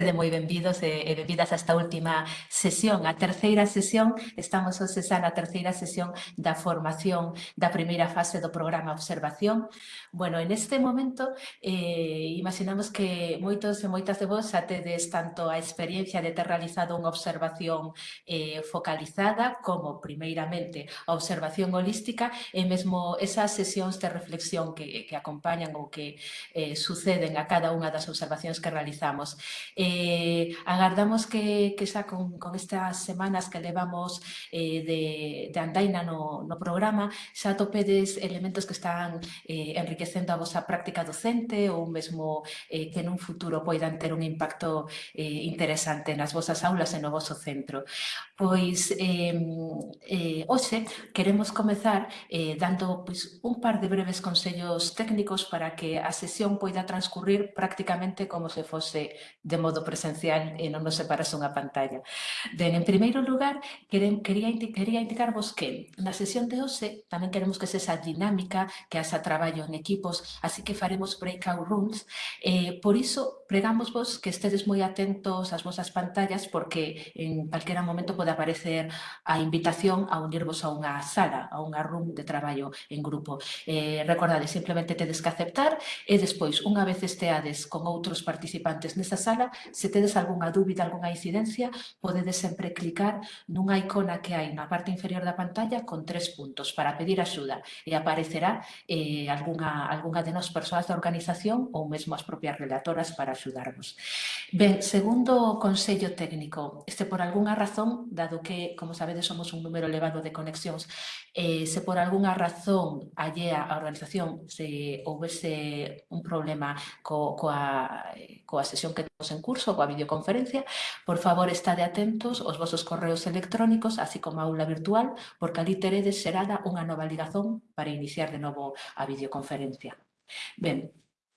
de moi benvidos e, eh, e eh, benvidas a esta última sesión, a terceira sesión, estamos hoxe xa na terceira sesión da formación da primeira fase do programa Observación. Bueno, en este momento eh, imaginamos que moitos e moitas de vos xa tedes tanto a experiencia de ter realizado unha observación eh, focalizada como primeiramente a observación holística e mesmo esas sesións de reflexión que, que acompañan ou que eh, suceden a cada unha das observacións que realizamos. Eh, Eh, agardamos que, que xa con, con estas semanas que levamos eh, de, de andaina no, no programa xa topedes elementos que están eh, enriquecendo a vosa práctica docente ou mesmo eh, que nun futuro poidan ter un impacto eh, interesante nas vosas aulas e no vosso centro. Pois eh, eh, hoxe queremos comezar eh, dando pois, un par de breves consellos técnicos para que a sesión poida transcurrir prácticamente como se fose de modo todo presencial e non nos separase unha pantalla. Ben, en primeiro lugar, queren, quería, quería indicarvos que na sesión de hoxe tamén queremos que esa dinámica, que haxa traballo en equipos, así que faremos breakout rooms. Eh, por iso, pregamos vos que estedes moi atentos ás vosas pantallas porque en calquera momento pode aparecer a invitación a unirvos a unha sala, a unha room de traballo en grupo. Eh, recordade, simplemente tedes que aceptar e despois, unha vez esteades con outros participantes nesa sala, Se tedes algunha dúbida, algunha incidencia, podedes sempre clicar nunha icona que hai na parte inferior da pantalla con tres puntos para pedir axuda e aparecerá eh, algunha, algunha de nos persoas da organización ou mesmo as propias relatoras para axudarvos. Ben, segundo consello técnico, este por algunha razón, dado que, como sabedes, somos un número elevado de conexións, eh, se por algunha razón allea a organización se houvese un problema co, coa, coa sesión que temos en curso, coa videoconferencia. Por favor, estade atentos aos vosos correos electrónicos, así como a aula virtual, porque ali teredes serada unha nova ligazón para iniciar de novo a videoconferencia. Ben,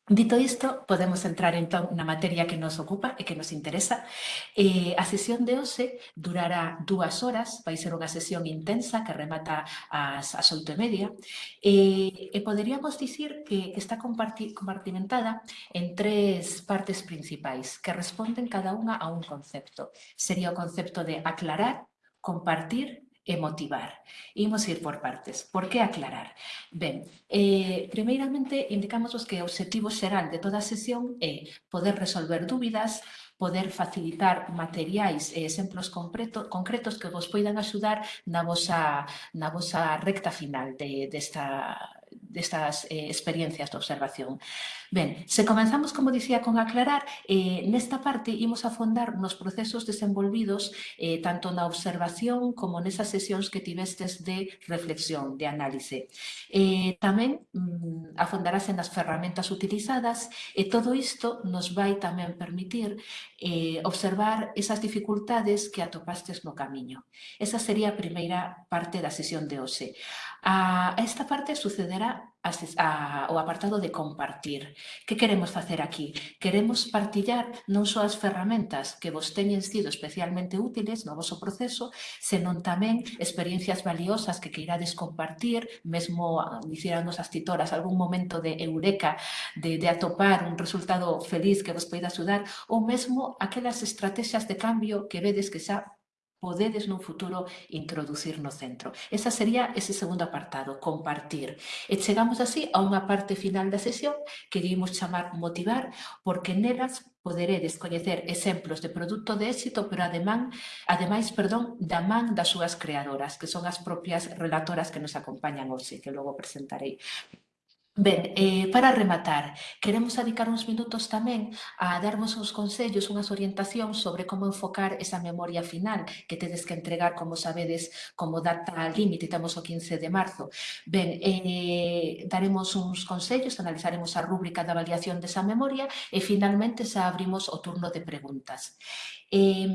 Dito isto, podemos entrar entón na materia que nos ocupa e que nos interesa. Eh, a sesión de hoxe durará dúas horas, vai ser unha sesión intensa que remata ás, ás oito e media, e, e poderíamos dicir que está compartimentada en tres partes principais que responden cada unha a un concepto. Sería o concepto de aclarar, compartir e motivar. Imos ir por partes. Por eh, que aclarar? Ben, eh, primeiramente, indicamos que o objetivo xeral de toda a sesión é poder resolver dúbidas, poder facilitar materiais e exemplos concreto, concretos que vos poidan axudar na vosa, na vosa recta final de, desta de destas eh, experiencias de observación. Ben, se comenzamos, como dicía, con aclarar, eh, nesta parte imos afondar nos procesos desenvolvidos eh, tanto na observación como nesas sesións que tivestes de reflexión, de análise. Eh, tamén mm, afondarase nas ferramentas utilizadas e todo isto nos vai tamén permitir eh, observar esas dificultades que atopastes no camiño. Esa sería a primeira parte da sesión de hoxe. A esta parte sucederá o apartado de compartir. Que queremos facer aquí? Queremos partillar non só as ferramentas que vos teñen sido especialmente útiles no vosso proceso, senón tamén experiencias valiosas que queirades compartir, mesmo ah, dicíranos as titoras algún momento de eureka, de, de atopar un resultado feliz que vos poida axudar, ou mesmo aquelas estrategias de cambio que vedes que xa podedes nun futuro introducir no centro. Esa sería ese segundo apartado, compartir. E chegamos así a unha parte final da sesión que dimos chamar motivar, porque nelas poderedes coñecer exemplos de produto de éxito, pero ademán, ademais, perdón, da man das súas creadoras, que son as propias relatoras que nos acompañan hoxe, que logo presentarei. Ben, eh, para rematar, queremos dedicar uns minutos tamén a darvos uns consellos, unhas orientacións sobre como enfocar esa memoria final que tedes que entregar, como sabedes, como data límite, temos o 15 de marzo. Ben, eh, daremos uns consellos, analizaremos a rúbrica de avaliación desa memoria e finalmente xa abrimos o turno de preguntas. Eh,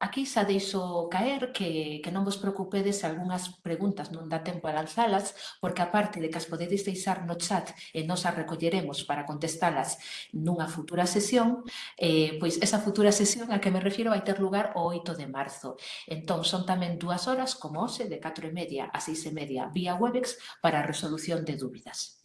aquí xa deixo caer que, que non vos preocupedes se algunhas preguntas non dá tempo a lanzalas, porque aparte de que as podedes deixar no chat e nos as recolleremos para contestalas nunha futura sesión, eh, pois esa futura sesión a que me refiro vai ter lugar o 8 de marzo. Entón, son tamén dúas horas, como hoxe, de 4 e media a 6 e media vía Webex para a resolución de dúbidas.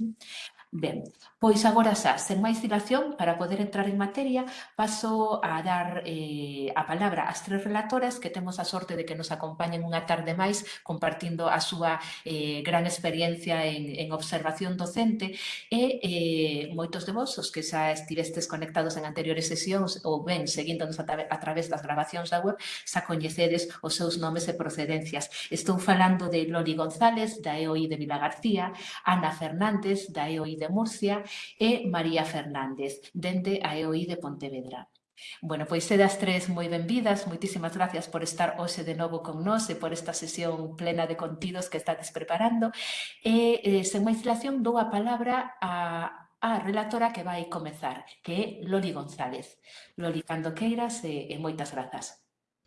Ben, pois agora xa, sen máis dilación, para poder entrar en materia, paso a dar eh, a palabra ás tres relatoras que temos a sorte de que nos acompañen unha tarde máis compartindo a súa eh, gran experiencia en, en observación docente e eh, moitos de vos, os que xa estivestes conectados en anteriores sesións ou ben seguíndonos a, a través das grabacións da web, xa coñecedes os seus nomes e procedencias. Estou falando de Loli González, da EOI de Vila García, Ana Fernández, da EOI de Murcia e María Fernández, dende a EOI de Pontevedra. Bueno, pois sedas tres moi benvidas, moitísimas gracias por estar hoxe de novo con nós e por esta sesión plena de contidos que estades preparando. E, e sen máis dilación, dou a palabra a, a relatora que vai comezar, que é Loli González. Loli, cando queiras, e, e moitas grazas.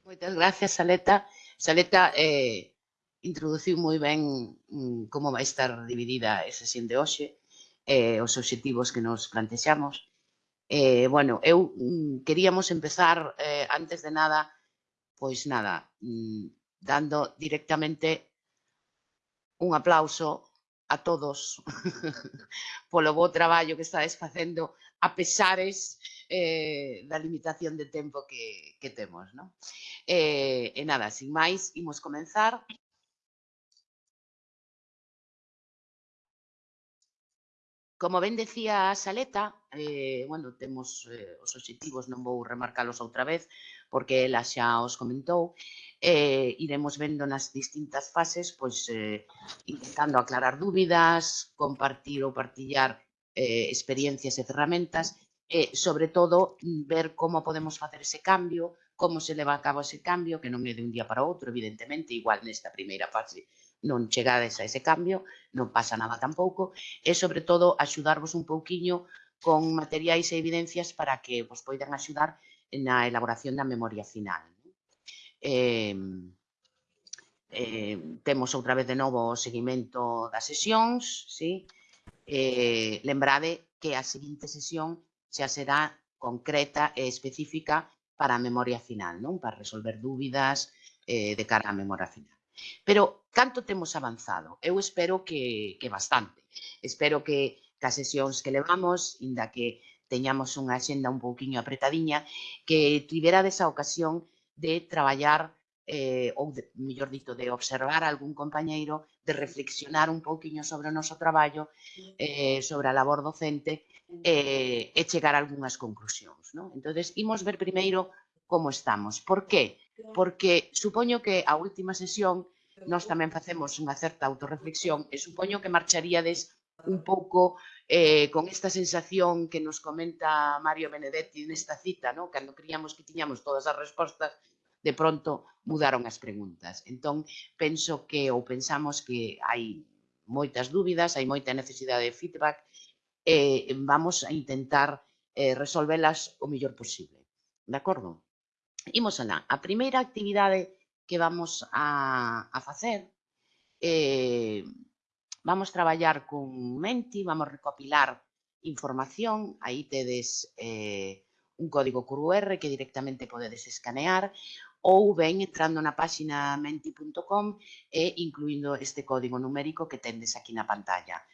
Moitas gracias, Saleta. Saleta eh, introduciu moi ben mm, como vai estar dividida a sesión de hoxe eh, os obxectivos que nos plantexamos. Eh, bueno, eu mm, queríamos empezar, eh, antes de nada, pois nada, mm, dando directamente un aplauso a todos polo bo traballo que estades facendo a pesares eh, da limitación de tempo que, que temos. ¿no? Eh, e nada, sin máis, imos comenzar. Como ben decía a Saleta, eh, bueno, temos eh, os obxectivos, non vou remarcalos outra vez, porque ela xa os comentou, eh, iremos vendo nas distintas fases, pois, eh, intentando aclarar dúbidas, compartir ou partillar eh, experiencias e ferramentas, e, sobre todo, ver como podemos facer ese cambio, como se leva a cabo ese cambio, que non é de un día para outro, evidentemente, igual nesta primeira fase non chegades a ese cambio, non pasa nada tampouco, e sobre todo axudarvos un pouquiño con materiais e evidencias para que vos poidan axudar na elaboración da memoria final. Eh, eh, temos outra vez de novo o seguimento das sesións, sí? eh, lembrade que a seguinte sesión xa será concreta e específica para a memoria final, non? para resolver dúbidas eh, de cara á memoria final. Pero canto temos avanzado? Eu espero que, que bastante. Espero que cas sesións que levamos, inda que teñamos unha xenda un pouquiño apretadiña, que tiverades a ocasión de traballar eh, ou, de, mellor dito, de observar algún compañeiro, de reflexionar un pouquiño sobre o noso traballo, eh, sobre a labor docente, eh, e chegar a algunhas conclusións. Non? Entón, imos ver primeiro como estamos. Por que? porque supoño que a última sesión nós tamén facemos unha certa autorreflexión e supoño que marcharíades un pouco eh, con esta sensación que nos comenta Mario Benedetti nesta cita, no? cando creíamos que tiñamos todas as respostas, de pronto mudaron as preguntas. Entón, penso que, ou pensamos que hai moitas dúbidas, hai moita necesidade de feedback, e eh, vamos a intentar eh, resolvelas o mellor posible. De acordo? Imos alá. A primeira actividade que vamos a, a facer eh, vamos traballar con Menti, vamos recopilar información, aí tedes eh, un código QR que directamente podedes escanear ou ben entrando na páxina menti.com e incluindo este código numérico que tendes aquí na pantalla.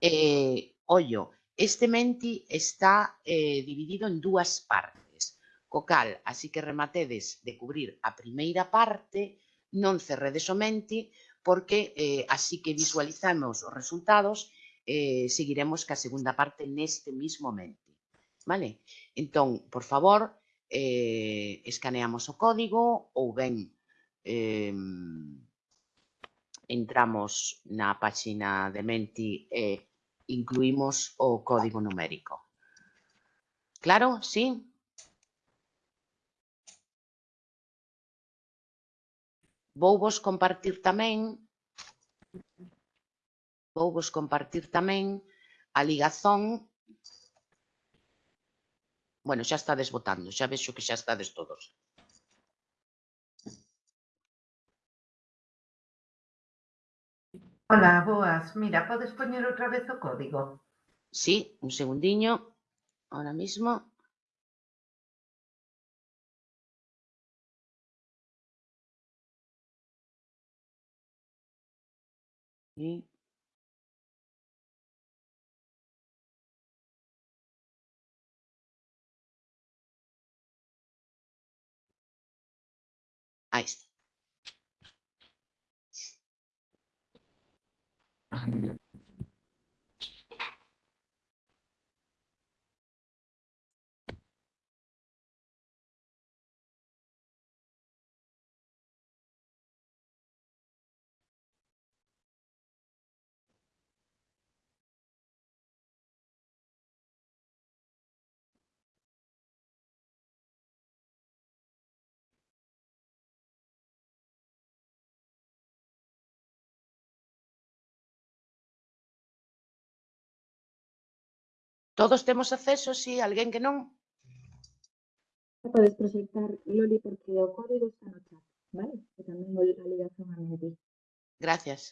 Eh, ollo, este Menti está eh, dividido en dúas partes. Co cal, así que rematedes de cubrir a primeira parte, non cerredes o menti, porque eh, así que visualizamos os resultados, eh, seguiremos ca segunda parte neste mismo menti. Vale? Entón, por favor, eh, escaneamos o código ou ben eh, entramos na páxina de Menti e incluímos o código numérico. Claro? Sí? vou vos compartir tamén vou vos compartir tamén a ligazón Bueno, xa estades votando, xa vexo que xa estades todos. Hola, boas. Mira, podes poñer outra vez o código? Sí, un segundiño, ahora mismo. Yeet ice. Todos temos acceso, si, sí, alguén que non. Podes proxectar, Loli, porque o código está no chat, vale? E tamén vou a ligación a mentir. Gracias.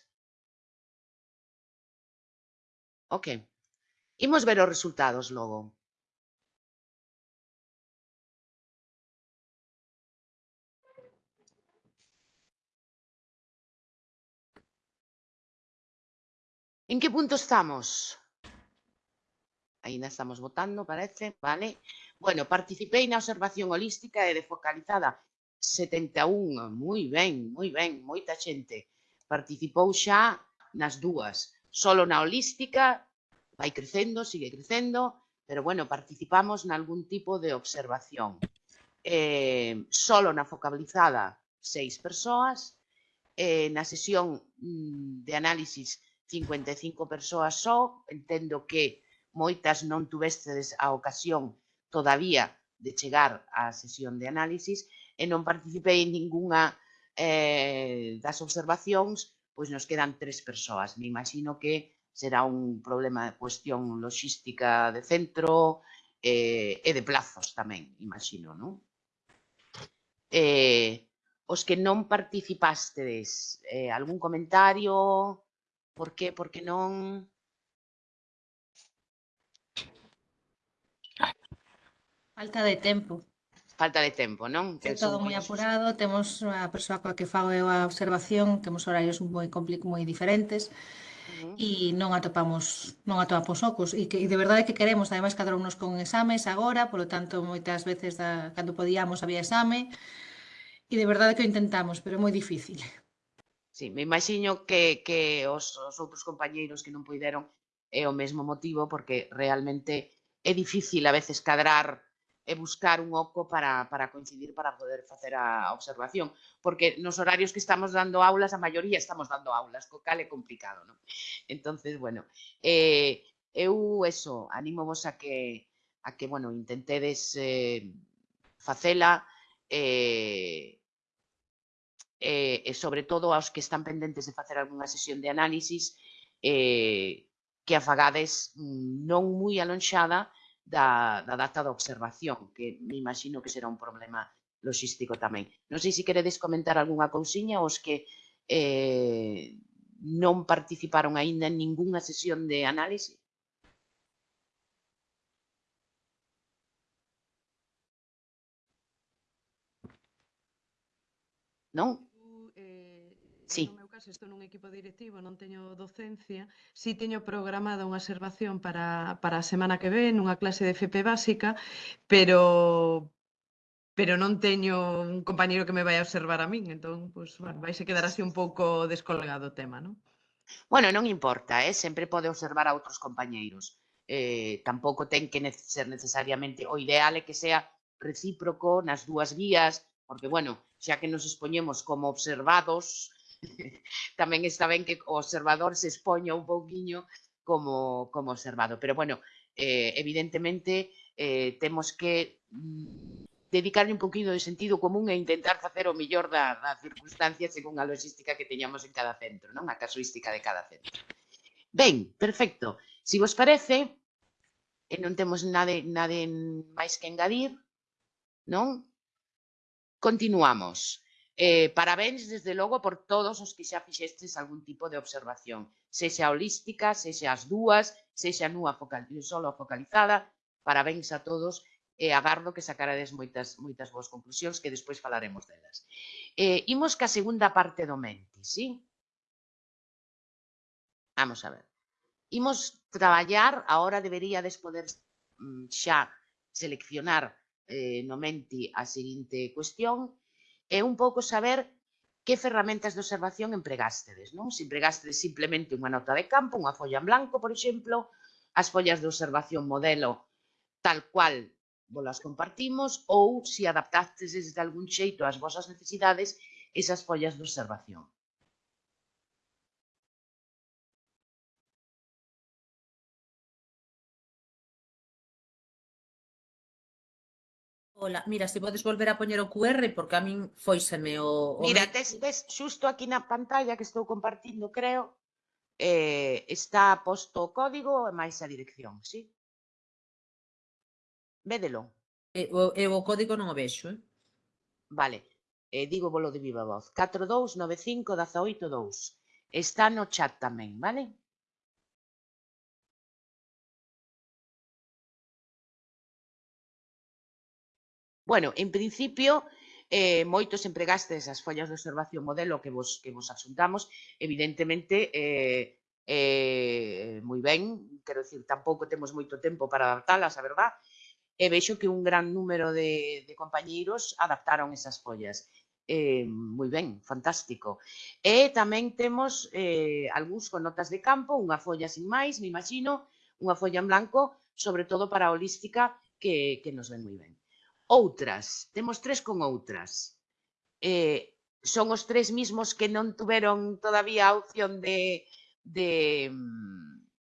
Ok. Imos ver os resultados logo. En que punto estamos? Ainda estamos votando, parece, vale? Bueno, participei na observación holística e defocalizada 71, moi ben, moi ben, moita xente. Participou xa nas dúas, solo na holística, vai crecendo, sigue crecendo, pero bueno, participamos nalgún tipo de observación. Eh, solo na focalizada seis persoas, eh, na sesión mm, de análisis 55 persoas só, entendo que moitas non tuvestes a ocasión todavía de chegar á sesión de análisis e non participei en ningunha eh, das observacións, pois nos quedan tres persoas. Me imagino que será un problema de cuestión logística de centro eh, e de plazos tamén, imagino, non? Eh, os que non participastes, eh, algún comentario? Por que, por que non? Falta de tempo. Falta de tempo, non? É todo moi apurado, temos a persoa coa que fago eu a observación, temos horarios moi complic moi diferentes, uh -huh. e non atopamos non atopamos ocos e, que, e de verdade que queremos ademais cadrounos con exames agora, polo tanto moitas veces da, cando podíamos había exame e de verdade que o intentamos, pero é moi difícil. Sí, me imaxino que, que os, os outros compañeiros que non puideron é o mesmo motivo porque realmente é difícil a veces cadrar e buscar un oco para, para coincidir para poder facer a observación, porque nos horarios que estamos dando aulas, a maioría estamos dando aulas, co cal é complicado, non? Entonces, bueno, eh, eu eso, animo vos a que a que, bueno, intentedes eh, facela eh, eh, e sobre todo aos que están pendentes de facer algunha sesión de análisis eh, que a fagades mm, non moi alonxada, da, da data da observación, que me imagino que será un problema logístico tamén. Non sei se queredes comentar algunha cousiña os que eh, non participaron aínda en ningunha sesión de análise. Non? Eh, sí clase, estou nun equipo directivo, non teño docencia, si teño programada unha observación para, para a semana que ven, unha clase de FP básica, pero pero non teño un compañeiro que me vai a observar a min, entón, pois, pues, bueno, vai se quedar así un pouco descolgado o tema, non? Bueno, non importa, eh? sempre pode observar a outros compañeiros. Eh, tampouco ten que ser necesariamente o ideal é que sea recíproco nas dúas vías, porque, bueno, xa que nos expoñemos como observados, tamén está ben que o observador se expoña un pouquiño como, como observado. Pero, bueno, eh, evidentemente, eh, temos que mm, dedicarle un poquinho de sentido común e intentar facer o millor da, da circunstancia según a logística que teñamos en cada centro, non a casuística de cada centro. Ben, perfecto. Si vos parece, e non temos nada, nada máis que engadir, non? Continuamos. Eh, parabéns, desde logo, por todos os que xa fixestes algún tipo de observación, sexa holística, sexa as dúas, sexa nua focal, solo focalizada, parabéns a todos e eh, agardo que sacarades moitas, moitas boas conclusións que despois falaremos delas. Eh, imos ca segunda parte do mente, sí? Vamos a ver. Imos traballar, agora deberíades poder mm, xa seleccionar eh, no menti a seguinte cuestión, é un pouco saber que ferramentas de observación empregástedes, non? Se empregástedes simplemente unha nota de campo, unha folla en blanco, por exemplo, as follas de observación modelo tal cual volas compartimos ou se adaptastes de algún xeito ás vosas necesidades esas follas de observación. Ola, mira, se podes volver a poñer o QR, porque a min foiseme o... o mira, tes, tes xusto aquí na pantalla que estou compartindo, creo, eh, está posto o código e máis a dirección, sí? Védelo. E, o, e o código non o vexo, eh? Vale, eh, digo bolo de viva voz. 4295182. Está no chat tamén, vale? Bueno, en principio, eh, moitos empregastes as follas de observación modelo que vos, que vos asuntamos, evidentemente, eh, eh, moi ben, quero dicir, tampouco temos moito tempo para adaptalas, a verdad, e veixo que un gran número de, de compañeiros adaptaron esas follas. Eh, moi ben, fantástico. E tamén temos eh, algúns con notas de campo, unha folla sin máis, me imagino, unha folla en blanco, sobre todo para a holística, que, que nos ven moi ben outras, temos tres con outras. Eh, son os tres mismos que non tuveron todavía a opción de, de,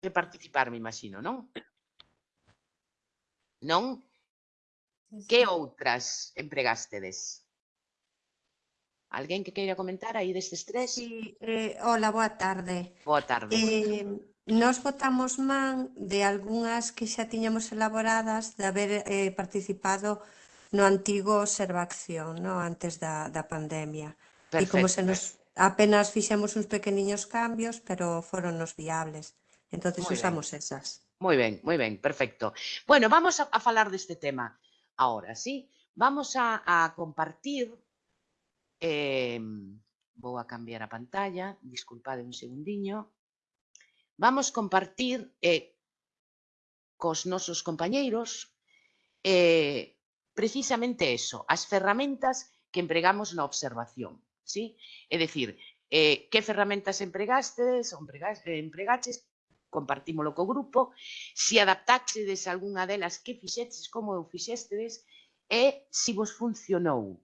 de participar, me imagino, non? Non? Que outras empregástedes? Alguén que queira comentar aí destes tres? Sí, eh, hola, boa tarde. Boa tarde. Eh, Nos votamos man de algunhas que xa tiñamos elaboradas de haber eh, participado no antigo observación, no? antes da, da pandemia. Perfecto. E como se nos apenas fixemos uns pequeniños cambios, pero foron nos viables. Entonces muy usamos esas. Moi ben, moi ben, perfecto. Bueno, vamos a, a falar deste tema agora, sí? Vamos a, a compartir eh, vou a cambiar a pantalla, disculpade un segundiño. Vamos compartir eh, cos nosos compañeiros eh, precisamente eso, as ferramentas que empregamos na observación. ¿sí? É dicir, eh, que ferramentas empregastes, empregas, eh, empregaches, compartímolo co grupo, se adaptaxedes algunha delas, que fixetes, como eu fixestedes, e se vos funcionou,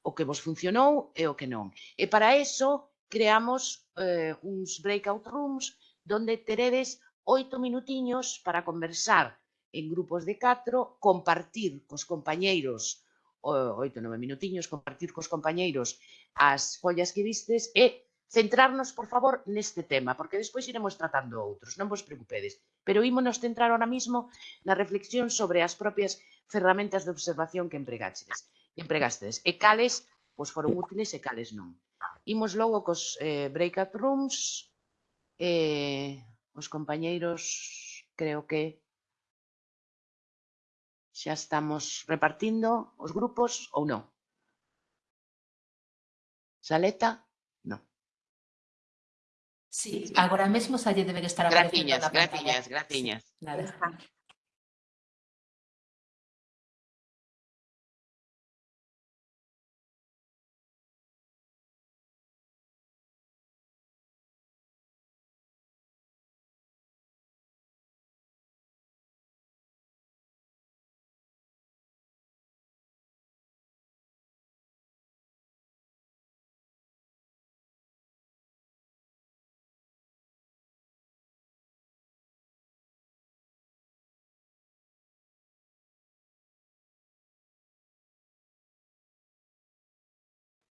o que vos funcionou e o que non. E para eso creamos eh, uns breakout rooms donde teredes oito minutiños para conversar en grupos de 4, compartir cos compañeiros oito, nove minutiños, compartir cos compañeiros as follas que vistes e centrarnos, por favor, neste tema, porque despois iremos tratando outros, non vos preocupedes. Pero ímonos centrar ahora mismo na reflexión sobre as propias ferramentas de observación que empregastedes. Que empregastes. E cales pois foron útiles e cales non. Imos logo cos eh, breakout rooms, eh, os compañeiros creo que Xa estamos repartindo os grupos ou non? Saleta? Non. Sí, agora mesmo xa lle deben estar aparecendo. Graciñas, graciñas, graciñas. Nada.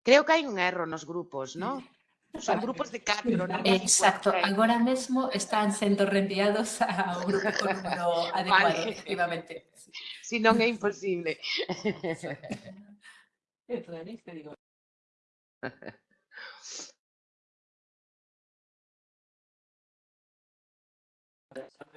Creo que hai un erro nos grupos, non? Son grupos de catro, non? Exacto, 50. agora mesmo están sendo reenviados ao grupo con número adecuado, Vale. efectivamente. Si non é imposible.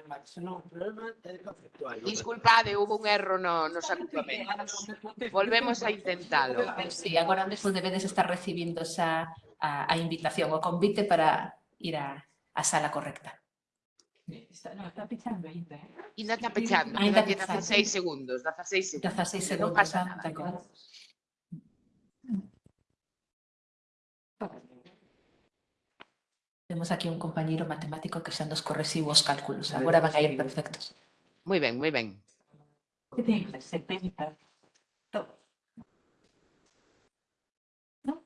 Disculpade, houve un erro no, nos acoplamentos. Volvemos a intentalo. Sí, agora mesmo debedes estar recibindo xa a, a invitación, o convite para ir a, a sala correcta. Está, no, está pechando ainda. Eh. Ainda está pechando, ainda, ainda 16 segundos, 16 segundos. 16 segundos, non pasa ah, nada. Tenemos aquí un compañero matemático que están dos corresivos cálculos. Ahora van a ir perfectos. Muy bien, muy bien. ¿No?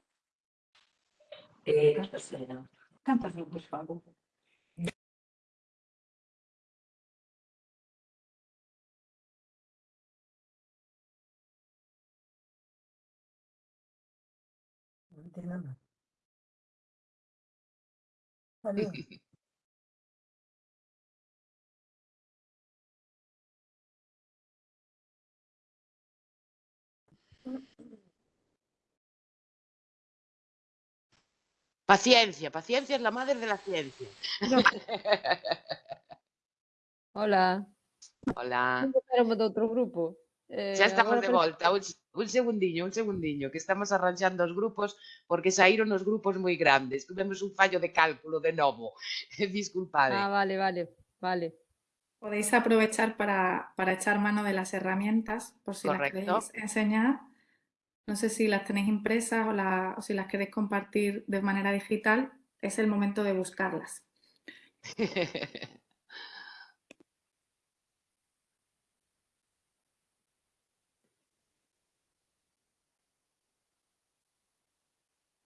Eh, por favor. Paciencia, paciencia es la madre de la ciencia. Hola, Hola. de outro grupo. Eh, Xa estamos de volta. Un, un segundiño, un segundiño, que estamos arranxando os grupos porque saíron os grupos moi grandes. Tuvemos un fallo de cálculo de novo. Disculpade. Ah, vale, vale, vale. Podéis aprovechar para, para echar mano de las herramientas por si Correcto. las queréis enseñar. No sé si las tenéis impresas o, la- o si las queréis compartir de manera digital. Es el momento de buscarlas.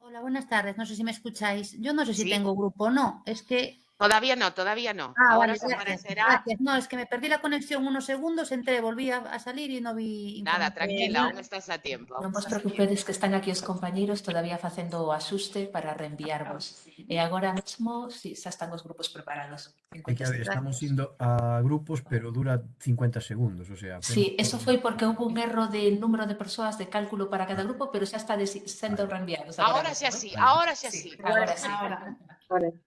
Hola, buenas tardes. No sé si me escucháis. Yo no sé si Sí. tengo grupo o no. Es que. Todavía no, todavía no. Ah, Ahora vale, gracias, aparecerá. gracias. No, es que me perdí la conexión unos segundos, entré, volví a, a salir y no vi. Nada, tranquila, aún estás a tiempo. Non aún vos preocupedes que están aquí os compañeiros todavía facendo o axuste para reenviarvos. E agora mesmo, si, xa están os grupos preparados. É que, a ver, 50 estamos indo a grupos, pero dura 50 segundos, o sea... Sí, eso foi porque houve un erro de número de persoas de cálculo para cada grupo, pero xa está sendo reenviados. Ahora mesmo, xa sí, ahora xa sí. Agora sí. Ahora. Vale.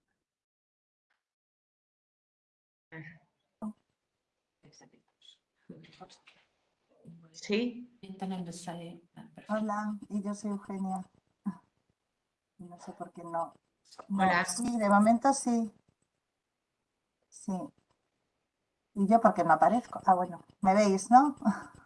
Sí. En. Ah. Hola, y yo soy Eugenia. No sé por qué no. No, Hola. Sí, de momento sí. Sí. ¿Y yo por qué no aparezco? Ah, bueno, me veis, ¿no?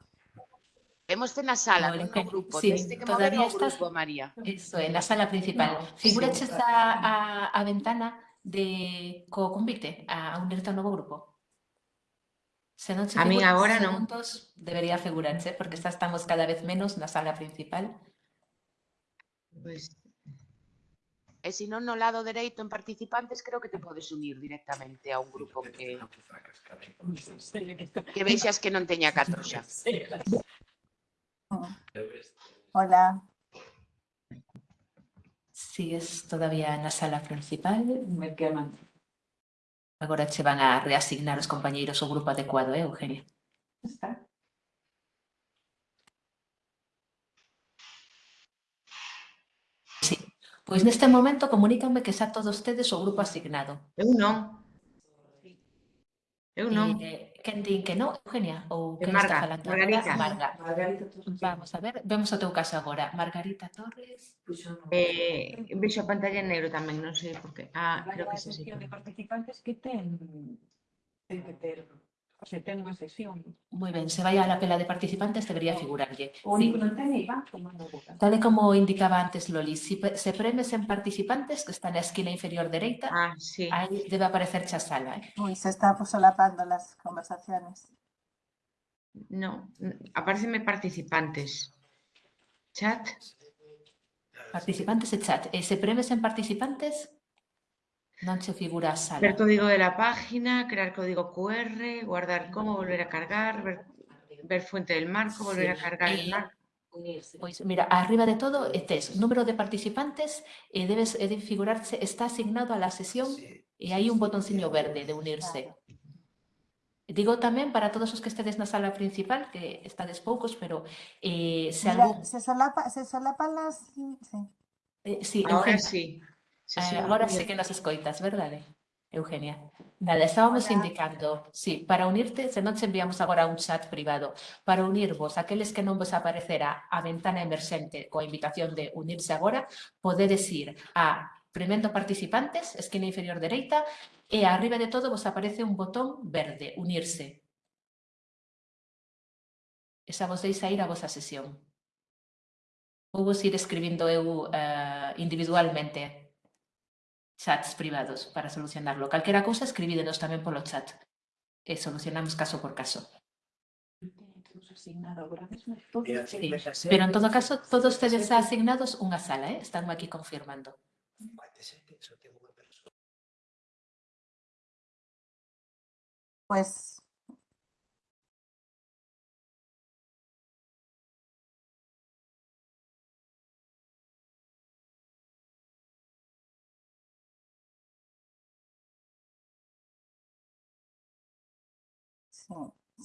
Vemos na sala, Vale, non ok. no grupo. Sí, que todavía estás- grupo, María. Eso, en la sala principal. Figúraches a, a, a ventana de co convite a unirte ao novo grupo. Se non se A en agora non. segundos, debería figurarse, porque estamos cada vez menos na sala principal. Pois E se non no lado dereito en participantes, creo que te podes unir directamente a un grupo que, que vexas que non teña catro xa. Hola. Sigues todavía na sala principal. Agora che van a reasignar os compañeiros o grupo adecuado, eh, Eugenia? Está. Sí. Pois neste momento comunícanme que xa todos tedes o grupo asignado. Eu non. Eu non. E, eh, quen din que non, Eugenia? Ou que Marga, está falando? Margarita. Marga. Margarita Torres. Vamos a ver, vemos o teu caso agora. Margarita Torres. Eh, vexo a pantalla en negro tamén, non sei por qué. Ah, creo que é así. de participantes que ten, ten que ter o sea, ten unha sesión. Moi ben, se vai a la pela de participantes debería figurarlle. O Sí. Tal e como indicaba antes Loli, si se premes en participantes, que está na esquina inferior dereita, Ah, sí. aí debe aparecer xa sala. Eh? Uy, se está pues, solapando las conversaciones. No, apareceme participantes. Chat. Participantes e chat. E se premes en participantes, non che figura sala. Ver código de la página, crear código QR, guardar como, volver a cargar, ver, ver fuente del marco, volver a cargar el Eh, marco. Pois mira, arriba de todo eh, tes número de participantes e debes e debe figurarse está asignado a la sesión e hai un botonciño verde de unirse. Digo tamén para todos os que estedes na sala principal, que estades poucos, pero eh, se Mira, algún... se, solapa, se solapan las... Sí. Eh, sí, Ahora sí. Sí, sí, eh, ah, agora sí que nos escoitas, verdade, eh, Eugenia? Nada, estábamos Hola. indicando, sí, para unirte, se non te enviamos agora un chat privado, para unirvos, aqueles que non vos aparecerá a ventana emerxente coa invitación de unirse agora, podedes ir a Premendo participantes, esquina inferior dereita, e arriba de todo vos aparece un botón verde, unirse. Esa vos deis a ir a vosa sesión. Vou vos ir escribindo eu uh, individualmente chats privados para solucionarlo. Calquera cousa escribídenos tamén polo chat e solucionamos caso por caso. Sí. Pero en todo caso, todos tedes asignados unha sala, eh? están aquí confirmando. Pues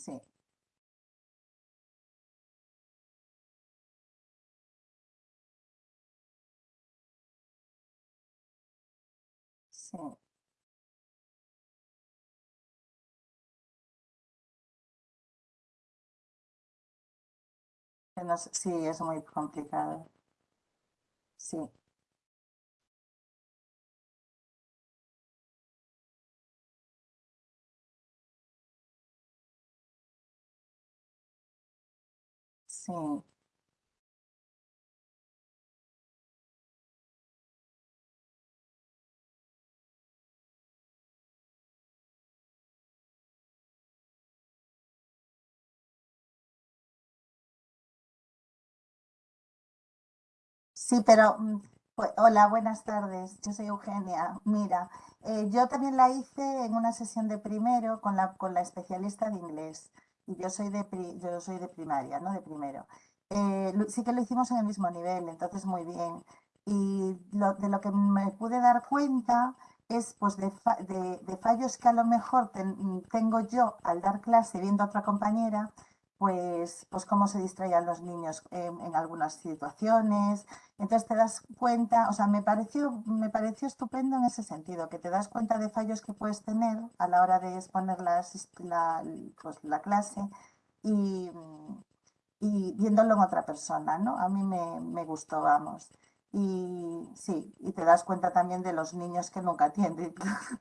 Sí, sí. Es muy complicado. Sí. Sí. Sí, pero mm, hola, buenas tardes. Yo soy Eugenia. Mira, eh, yo también la hice en una sesión de primero con la, con la especialista de inglés. Y yo soy de, pri- yo soy de primaria, ¿no? De primero. Eh, sí que lo hicimos en el mismo nivel, entonces muy bien. Y de lo que me pude dar cuenta es pues de, de- fallos que a lo mejor ten- tengo yo al dar clase viendo a otra compañera, pues, pues cómo se distraían los niños en, algunas situaciones. Entonces te das cuenta, o sea, me pareció, me pareció estupendo en ese sentido, que te das cuenta de fallos que puedes tener a la hora de exponer la, pues, la clase y, y viéndolo en otra persona, ¿no? A mí me, me gustó, vamos. Y sí, y te das cuenta también de los niños que nunca atienden,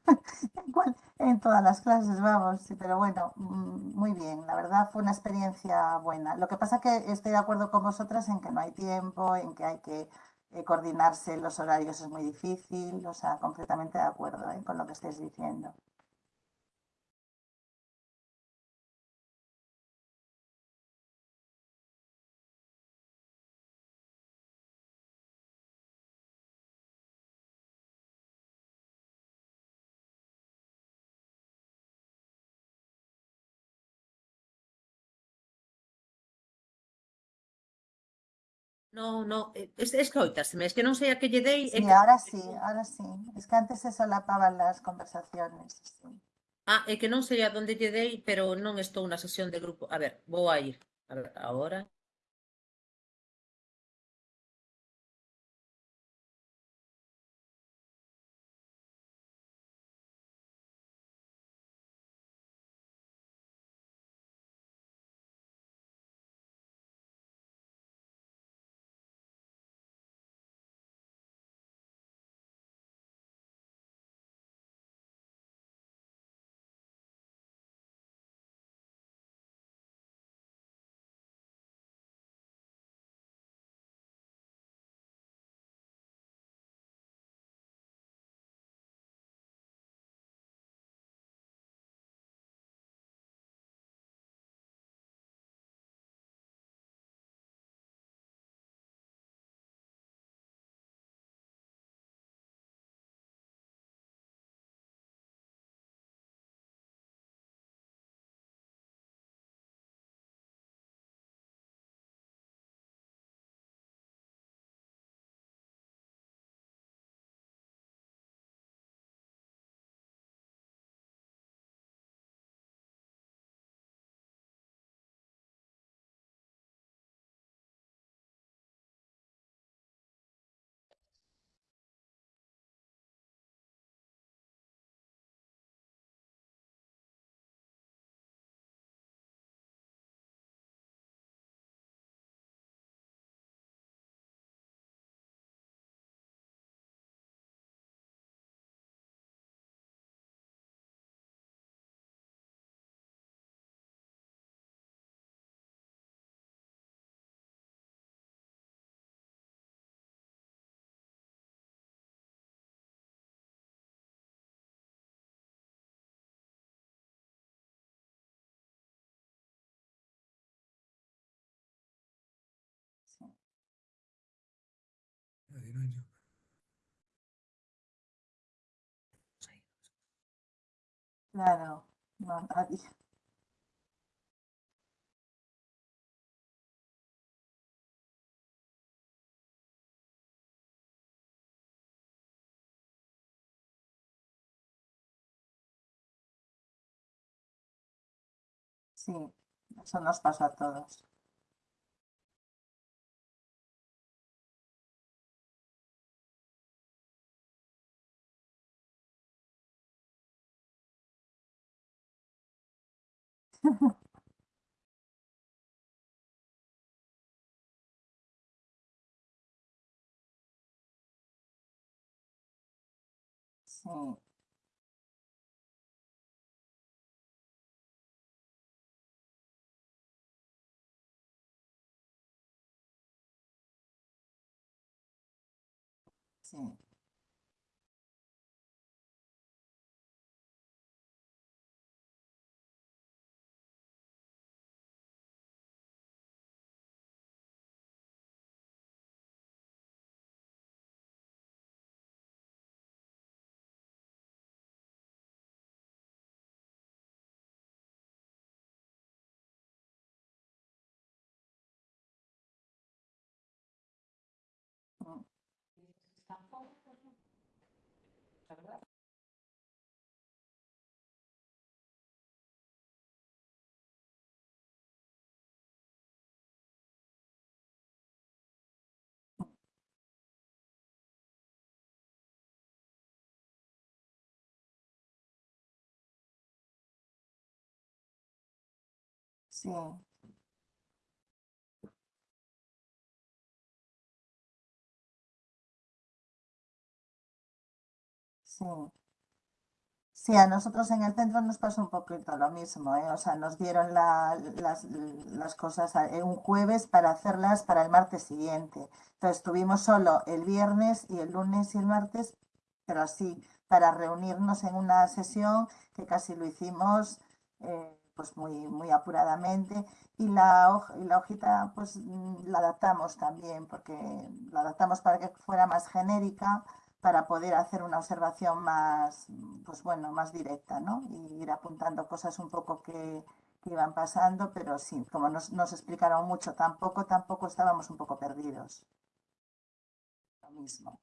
en todas las clases, vamos, pero bueno, mm, muy bien, la verdad fue una experiencia buena. Lo que pasa que estoy de acuerdo con vosotras en que no hay tiempo, en que hay que eh, coordinarse los horarios es muy difícil, o sea, completamente de acuerdo ¿eh? con lo que estáis diciendo. No, no, es, escoitaseme, es que non sei a que lle dei... Sí, que... ahora sí, ahora sí. Es que antes se solapaban las conversaciones. Sí. Ah, é que non sei a donde lle dei, pero non estou na sesión de grupo. A ver, vou a ir. A ver, agora... Claro, no, nadie. Sí, eso nos pasa a todos. 嗯。嗯。した。そう。Sí. Sí, a nosotros en el centro nos pasó un poquito lo mismo, ¿eh? O sea, nos dieron la- las, las cosas eh, un jueves para hacerlas para el martes siguiente. Entonces tuvimos solo el viernes y el lunes y el martes, pero así, para reunirnos en una sesión que casi lo hicimos eh, pues muy, muy apuradamente. Y la, hoj- y la hojita pues mm, la adaptamos también, porque la adaptamos para que fuera más genérica para poder hacer una observación más, pues bueno, más directa, ¿no? Y ir apuntando cosas un poco que, iban pasando, pero sí, como nos, nos explicaron mucho, tampoco, tampoco estábamos un poco perdidos. Lo mismo.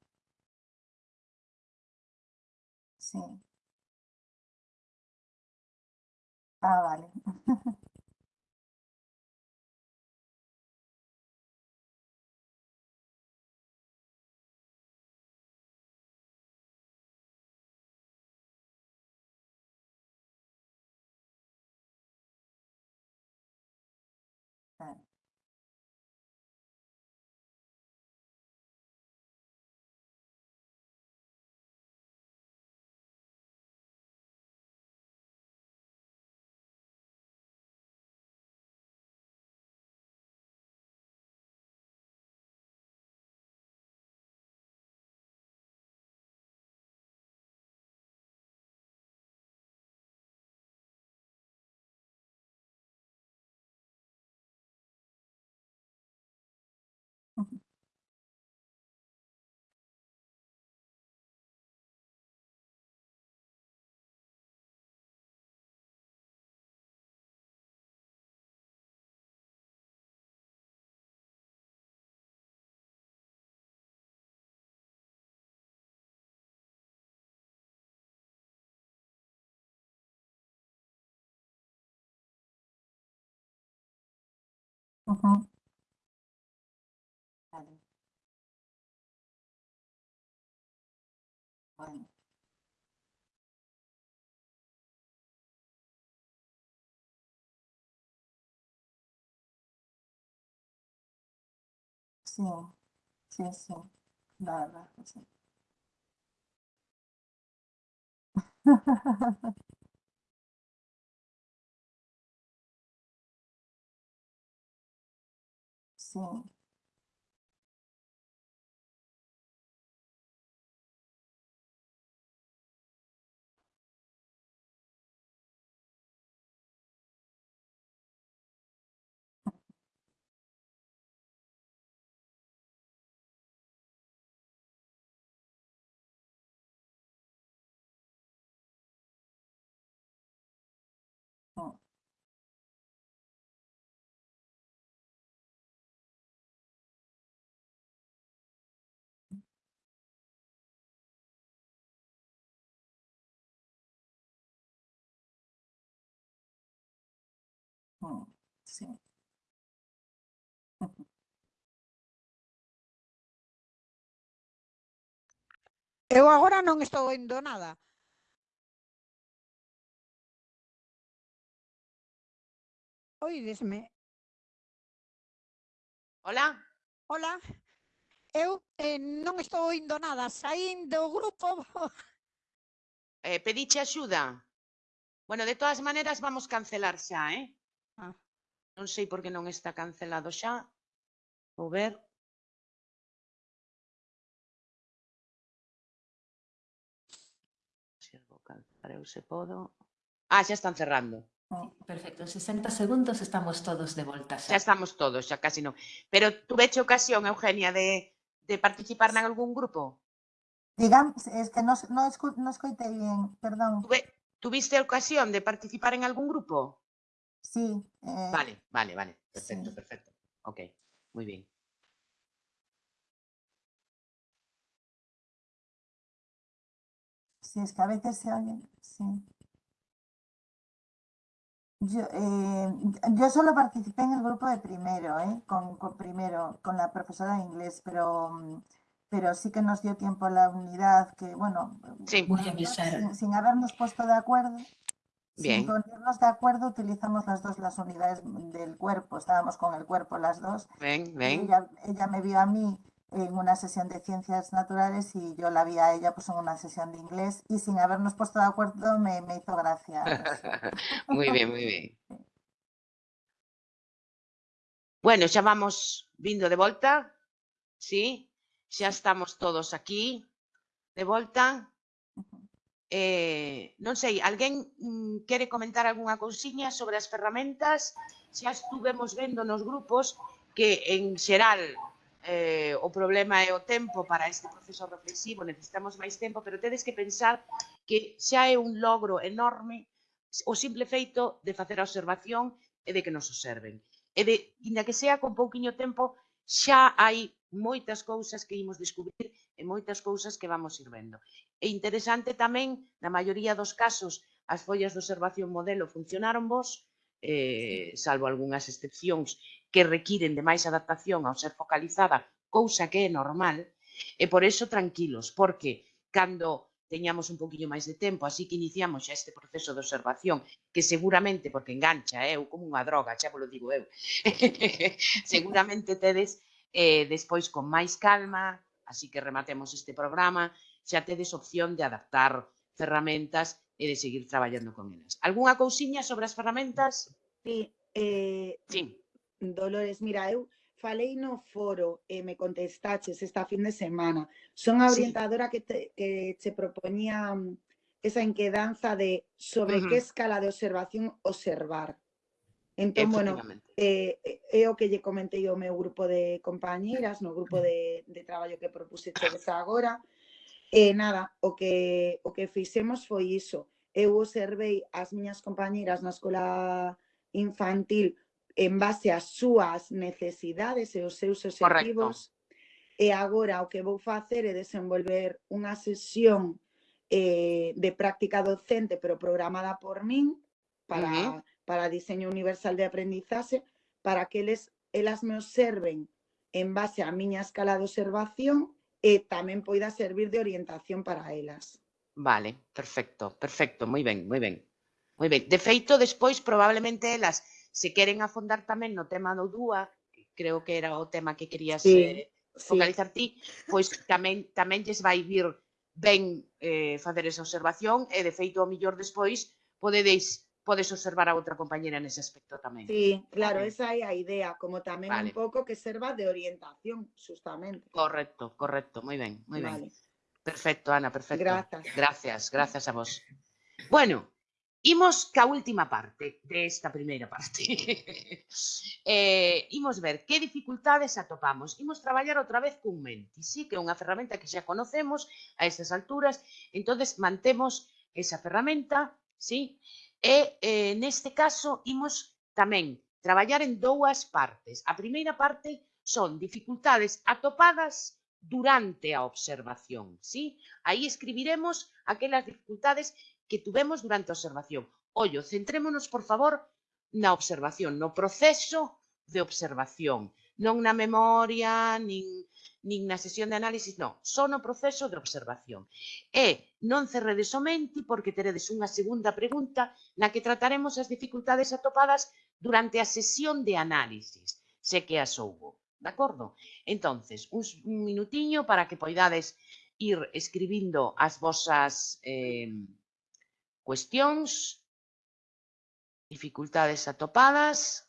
Sí. Ah, vale. 嗯哼，好的，好，行，行行，来来，不行。哈哈哈哈哈。fall sim. Eu agora non estou oindo nada. Oídesme. Hola. Hola. Eu eh, non estou oindo nada. Saín do grupo. eh, pediche axuda. Bueno, de todas maneras vamos cancelar xa, eh? Ah. Non sei por que non está cancelado xa. Vou ver. Se vou calzar eu se podo. Ah, xa están cerrando. Perfecto, en 60 segundos estamos todos de volta xa. Xa estamos todos, xa casi non. Pero tuveche ocasión, Eugenia, de, de participar en algún grupo? Digamos, es que no, no, escu no escoitei bien, perdón. Tuve, ¿Tuviste ocasión de participar en algún grupo? Sí. Eh, Vale, vale, vale. Perfecto, sí. perfecto. Ok, muy bien. Sí, es que a veces se oye, sí. Yo, eh, yo solo participé en el grupo de primero, ¿eh? con, con primero, con la profesora de inglés, pero, pero sí que nos dio tiempo la unidad, que bueno, Sí. Sin, sin habernos puesto de acuerdo, Bien. sin ponernos de acuerdo, utilizamos las dos las unidades del cuerpo, estábamos con el cuerpo las dos. Ven, ven. Ella, ella me vio a mí en una sesión de ciencias naturales y yo la vi a ella pues en una sesión de inglés y sin habernos puesto de acuerdo me, me hizo gracia. muy bien, muy bien. Bueno, xa vamos vindo de volta, sí? Xa estamos todos aquí de volta. Eh, non sei, alguén mm, quere comentar algunha cousiña sobre as ferramentas? Xa estuvemos vendo nos grupos que en xeral eh, o problema é o tempo para este proceso reflexivo, necesitamos máis tempo, pero tedes que pensar que xa é un logro enorme o simple feito de facer a observación e de que nos observen. E de, inda que sea con pouquiño tempo, xa hai moitas cousas que imos descubrir e moitas cousas que vamos ir vendo. É interesante tamén, na maioría dos casos, as follas de observación modelo funcionaron vos, eh, salvo algunhas excepcións que requiren de máis adaptación ao ser focalizada, cousa que é normal, e por iso tranquilos, porque cando teñamos un poquinho máis de tempo, así que iniciamos xa este proceso de observación, que seguramente, porque engancha, eh, eu eh, como unha droga, xa vos digo eu, seguramente tedes eh, despois con máis calma, así que rematemos este programa, xa tedes opción de adaptar ferramentas e de seguir traballando con elas. Algúnha cousiña sobre as ferramentas? Sí. Eh, sí. Dolores, mira, eu falei no foro e me contestaches esta fin de semana. Son a orientadora sí. que, te, que che propoñía mm, esa inquedanza de sobre uh -huh. que escala de observación observar. Entón, bueno, eh, eh, é o que lle comentei ao meu grupo de compañeiras, no grupo de, de traballo que propuse Cheves agora, E nada, o que, o que fixemos foi iso. Eu observei as miñas compañeras na escola infantil en base ás súas necesidades e os seus objetivos. E agora o que vou facer é desenvolver unha sesión eh, de práctica docente pero programada por min para, uh -huh. para diseño universal de aprendizaxe para que eles, elas me observen en base á miña escala de observación Eh, e tamén poida servir de orientación para elas. Vale, perfecto, perfecto, moi ben, moi ben. Moi ben. De feito, despois, probablemente elas se queren afondar tamén no tema do DUA, creo que era o tema que querías sí, eh, focalizar sí. ti, pois tamén tamén lles vai vir ben eh, facer esa observación e, de feito, ao millor despois podedes podes observar a outra compañera nese aspecto tamén. Sí, claro, vale. esa é a idea, como tamén vale. un pouco que serva de orientación, justamente. Correcto, correcto, moi ben, moi vale. ben. Perfecto, Ana, perfecto. Grazas. Gracias, gracias a vos. Bueno, imos ca última parte desta de primeira parte. eh, imos ver que dificultades atopamos. Imos traballar outra vez cun menti, sí, que é unha ferramenta que xa conocemos a estas alturas, entonces mantemos esa ferramenta, sí, E eh, neste caso imos tamén traballar en dúas partes. A primeira parte son dificultades atopadas durante a observación. ¿sí? Aí escribiremos aquelas dificultades que tuvemos durante a observación. Ollo, centrémonos, por favor, na observación, no proceso de observación, non na memoria, nin nin na sesión de análisis, non, só no proceso de observación. E non cerredes o menti porque teredes unha segunda pregunta na que trataremos as dificultades atopadas durante a sesión de análisis, se que as houbo. De acordo? Entonces, un, un minutiño para que poidades ir escribindo as vosas eh, cuestións, dificultades atopadas,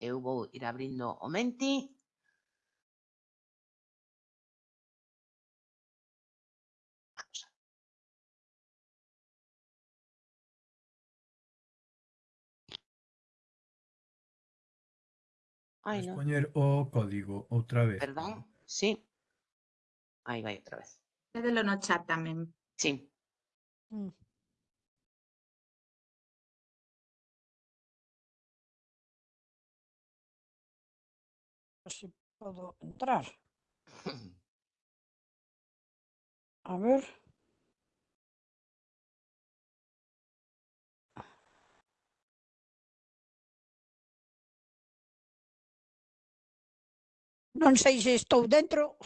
eu vou ir abrindo o menti. Ay, o código otra vez. Perdón, sí. Ahí va otra vez. Es de lo no chat también. Sí. Mm. si puedo entrar. A ver. Non sei se estou dentro.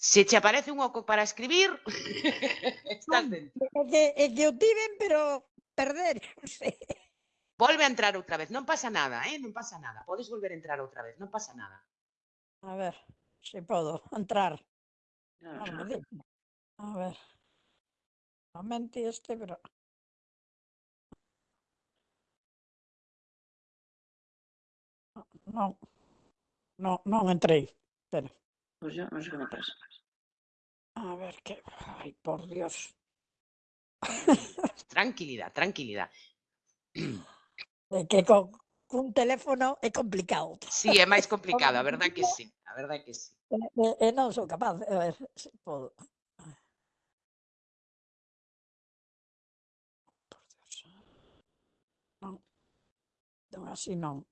Se che aparece un oco para escribir, estás dentro. É que, é que o tiven, pero perder, non sei. Volve a entrar outra vez, non pasa nada, eh? non pasa nada. Podes volver a entrar outra vez, non pasa nada. A ver, se podo entrar. Ah. No, ver. A ver.Amente este, pero... Non. Non, non entrei. Espera. Pois yo non sei que me pasa. A ver que... Ai, por Dios. Tranquilidad, tranquilidad. É que con cun teléfono é complicado. Sí, é máis complicado, a verdade que sí, a verdade que sí. E, e, e non sou capaz. A ver, se podo. Por Dios. Non. Non, así non.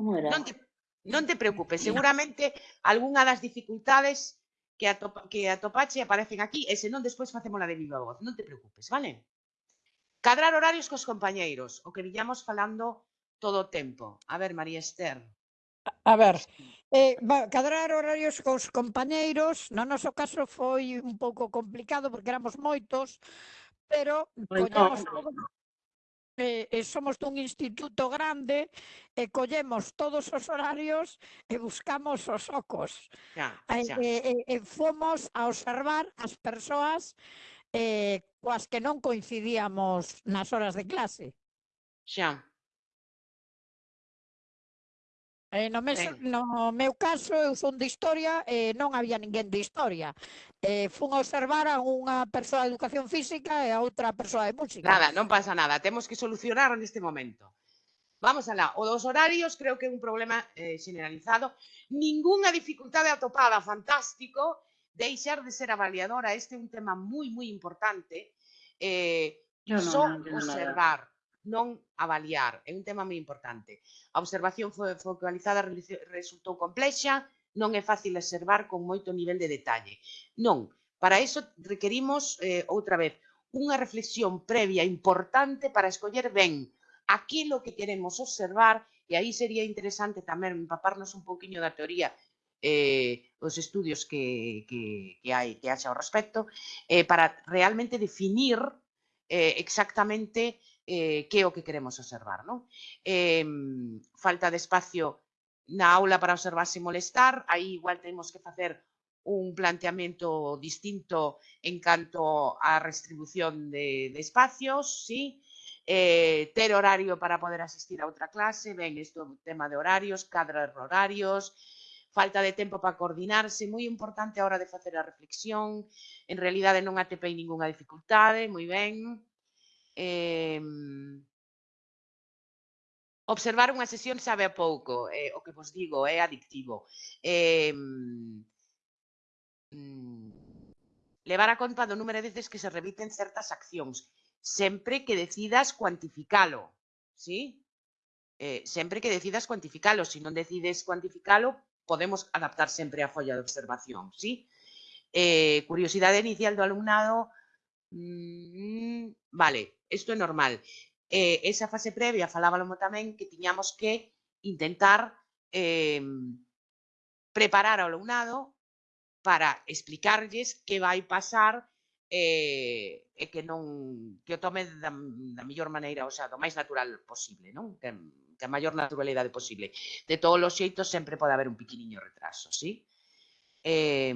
Non te, Non te preocupes, seguramente algunha das dificultades que, atopa, que atopache aparecen aquí e senón despois facemos de viva voz. Non te preocupes, vale? Cadrar horarios cos compañeiros, o que viñamos falando todo o tempo. A ver, María Esther. A ver, eh, cadrar horarios cos compañeiros, no noso caso foi un pouco complicado porque éramos moitos, pero pois Muy collamos e, e somos dun instituto grande e collemos todos os horarios e buscamos os ocos. Ya, eh, ya. E, e, e fomos a observar as persoas eh, coas que non coincidíamos nas horas de clase. Xa, Eh, no, mes, ben. no meu caso, eu son de historia e eh, non había ninguén de historia. Eh, fun observar a unha persoa de educación física e a outra persoa de música. Nada, non pasa nada. Temos que solucionar neste momento. Vamos alá. O dos horarios creo que é un problema eh, generalizado. Ninguna dificultade atopada, fantástico. Deixar de ser avaliadora, este é un tema moi, moi importante. Eh, no, no, só observar non avaliar. É un tema moi importante. A observación foi focalizada resultou complexa, non é fácil observar con moito nivel de detalle. Non, para iso requerimos, eh, outra vez, unha reflexión previa importante para escoller ben aquilo que queremos observar e aí sería interesante tamén empaparnos un poquinho da teoría eh, os estudios que, que, que hai que haxa ao respecto eh, para realmente definir eh, exactamente eh, que é o que queremos observar. Non? Eh, falta de espacio na aula para observar sin molestar, aí igual temos que facer un planteamento distinto en canto á restribución de, de espacios, sí, eh, ter horario para poder asistir a outra clase, ben, isto tema de horarios, cadras de horarios, falta de tempo para coordinarse, moi importante a hora de facer a reflexión, en realidade non atepei ningunha dificultade, moi ben, eh, observar unha sesión sabe a pouco, eh, o que vos digo, é adictivo. Eh, mm, levar a conta do número de veces que se repiten certas accións, sempre que decidas cuantificalo, sí? Eh, sempre que decidas cuantificalo, se si non decides cuantificalo, podemos adaptar sempre a folla de observación, sí? Eh, curiosidade inicial do alumnado, mm, vale, isto é normal. Eh, esa fase previa falábamos tamén que tiñamos que intentar eh, preparar ao alumnado para explicarlles que vai pasar eh, e que non que o tome da, da mellor maneira, o sea, do máis natural posible, non? Que, que a maior naturalidade posible. De todos os xeitos sempre pode haber un piquiniño retraso, sí? Eh,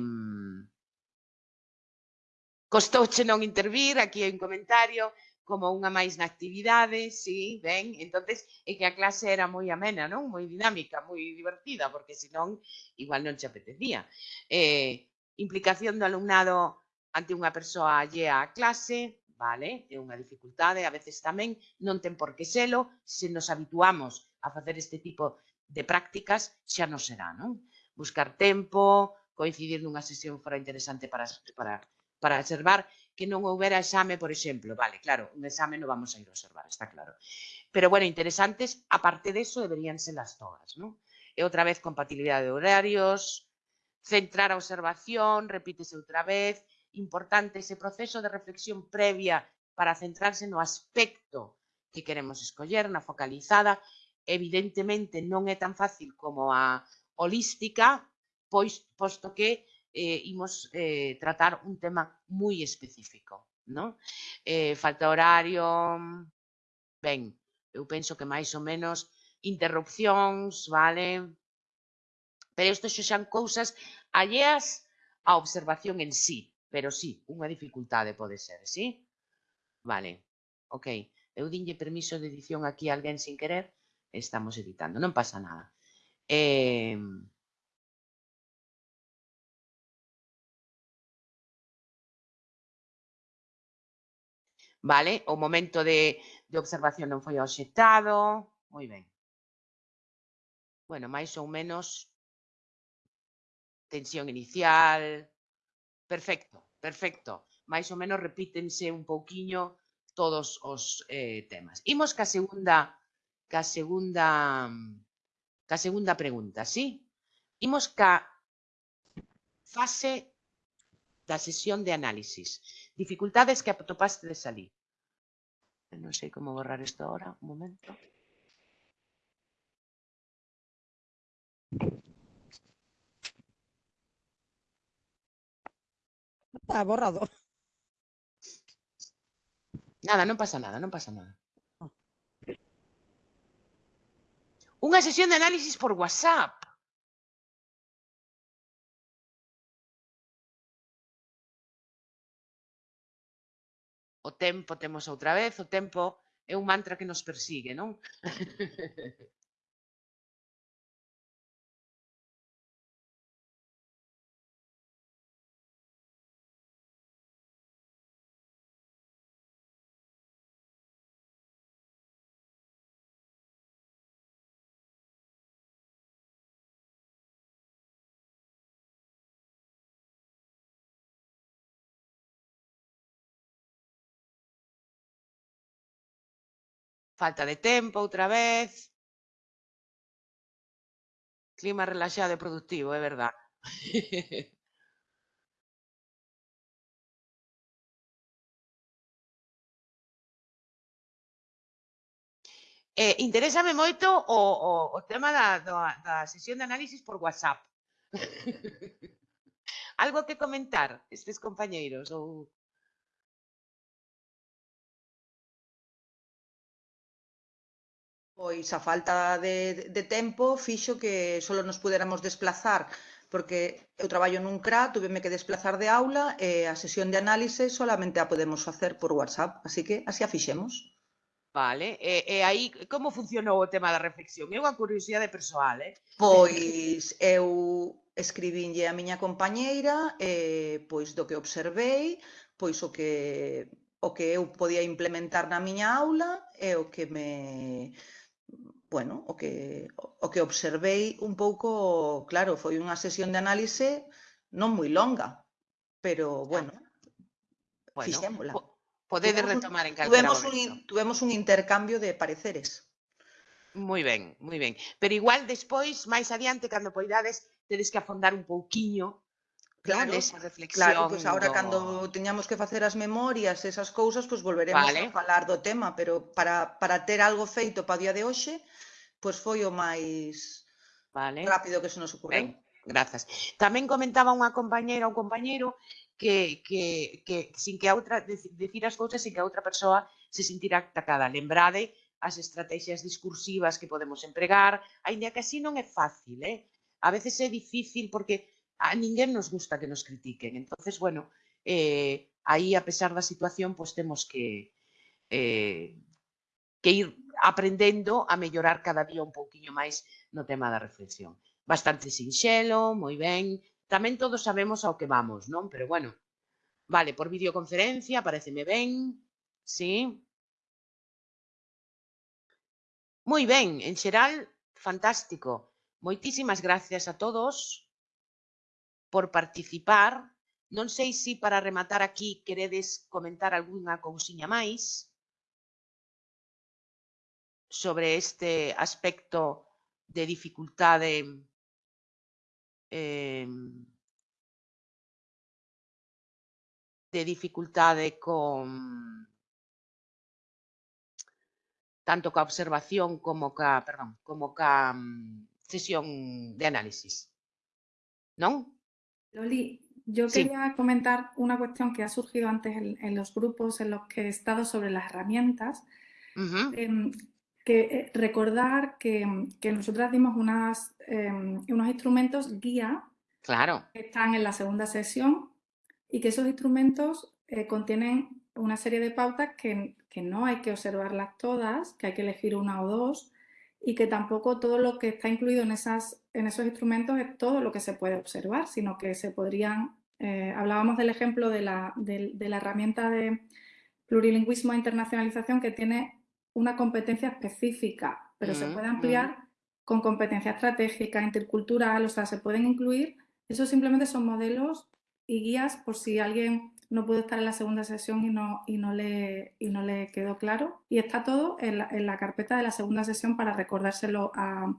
Costouche non intervir, aquí hai un comentario, como unha máis na actividade, sí, ben, entonces é que a clase era moi amena, non? Moi dinámica, moi divertida, porque senón igual non se apetecía. Eh, implicación do alumnado ante unha persoa allea á clase, vale, é unha dificultade, a veces tamén non ten por que selo, se nos habituamos a facer este tipo de prácticas, xa non será, non? Buscar tempo, coincidir nunha sesión fora interesante para, para para observar que non houbera exame, por exemplo. Vale, claro, un exame non vamos a ir a observar, está claro. Pero, bueno, interesantes, aparte de eso, deberían ser las todas, ¿no? E outra vez, compatibilidade de horarios, centrar a observación, repítese outra vez, importante ese proceso de reflexión previa para centrarse no aspecto que queremos escoller, na focalizada, evidentemente non é tan fácil como a holística, pois posto que eh, imos eh, tratar un tema moi específico. Non? Eh, falta horario, ben, eu penso que máis ou menos interrupcións, vale? Pero isto xo xan cousas alleas á observación en sí, pero sí, unha dificultade pode ser, sí? Vale, ok. Eu dinlle permiso de edición aquí a alguén sin querer, estamos editando, non pasa nada. Eh, vale? O momento de, de observación non foi obxectado, moi ben. Bueno, máis ou menos tensión inicial, perfecto, perfecto. Máis ou menos repítense un pouquiño todos os eh, temas. Imos ca segunda ca segunda ca segunda pregunta, sí? Imos ca fase da sesión de análisis. Dificultades que atopaste de salir. Non sei como borrar isto ahora, un momento. Está borrado. Nada, non pasa nada, non pasa nada. Unha sesión de análisis por WhatsApp. o tempo, temos outra vez, o tempo é un mantra que nos persigue, non? Falta de tempo outra vez. Clima relaxado e productivo, é verdad. Eh, interésame moito o, o, o tema da, da, da sesión de análisis por WhatsApp. Algo que comentar, estes compañeiros? Ou... pois a falta de, de tempo fixo que só nos puderamos desplazar porque eu traballo nun CRA, tuveme que desplazar de aula e a sesión de análise solamente a podemos facer por WhatsApp, así que así a fixemos. Vale, e, e aí como funcionou o tema da reflexión? É unha curiosidade persoal, eh? Pois eu escribínlle a miña compañeira e pois do que observei, pois o que o que eu podía implementar na miña aula e o que me bueno, o que, o que observei un pouco, claro, foi unha sesión de análise non moi longa, pero bueno, bueno fixémola. Podedes retomar en calquera tuvemos momento. un, tuvemos un intercambio de pareceres. Moi ben, moi ben. Pero igual despois, máis adiante, cando poidades, tedes que afondar un pouquiño Claro, Esa reflexión claro, pois pues agora do... cando teñamos que facer as memorias, esas cousas, pois pues volveremos vale. a falar do tema, pero para, para ter algo feito para o día de hoxe, pois pues foi o máis vale. rápido que se nos ocorreu. Ben, grazas. Tamén comentaba unha compañeira ou compañeiro que, que, que sin que a outra decir as cousas sin que a outra persoa se sentirá atacada. Lembrade as estrategias discursivas que podemos empregar, aínda que así non é fácil, eh? A veces é difícil porque a ninguén nos gusta que nos critiquen. Entonces, bueno, eh, aí, a pesar da situación, pois temos que, eh, que ir aprendendo a mellorar cada día un pouquiño máis no tema da reflexión. Bastante sinxelo, moi ben, tamén todos sabemos ao que vamos, non? Pero bueno, vale, por videoconferencia, pareceme ben, sí. Moi ben, en xeral, fantástico. Moitísimas gracias a todos por participar. Non sei se para rematar aquí queredes comentar algunha cousiña máis sobre este aspecto de dificultade eh, de dificultade con tanto ca observación como ca, perdón, como ca mm, sesión de análisis. Non? Loli, yo Sí. quería comentar una cuestión que ha surgido antes en, en los grupos en los que he estado sobre las herramientas. Em, que eh, recordar que, que nosotras dimos unas, em, unos instrumentos guía Claro. que están en la segunda sesión y que esos instrumentos eh, contienen una serie de pautas que, que no hay que observarlas todas, que hay que elegir una o dos y que tampoco todo lo que está incluido en, esas, en esos instrumentos es todo lo que se puede observar, sino que se podrían, eh, hablábamos del ejemplo de la, de la herramienta de plurilingüismo e internacionalización que tiene una competencia específica, pero se Mm, puede mm. ampliar con competencia estratégica, intercultural, o sea, se pueden incluir. Eso simplemente son modelos y guías por si alguien no pudo estar en la segunda sesión y no, y no, le, y no le quedó claro. Y está todo en la, en la carpeta de la segunda sesión para recordárselo a,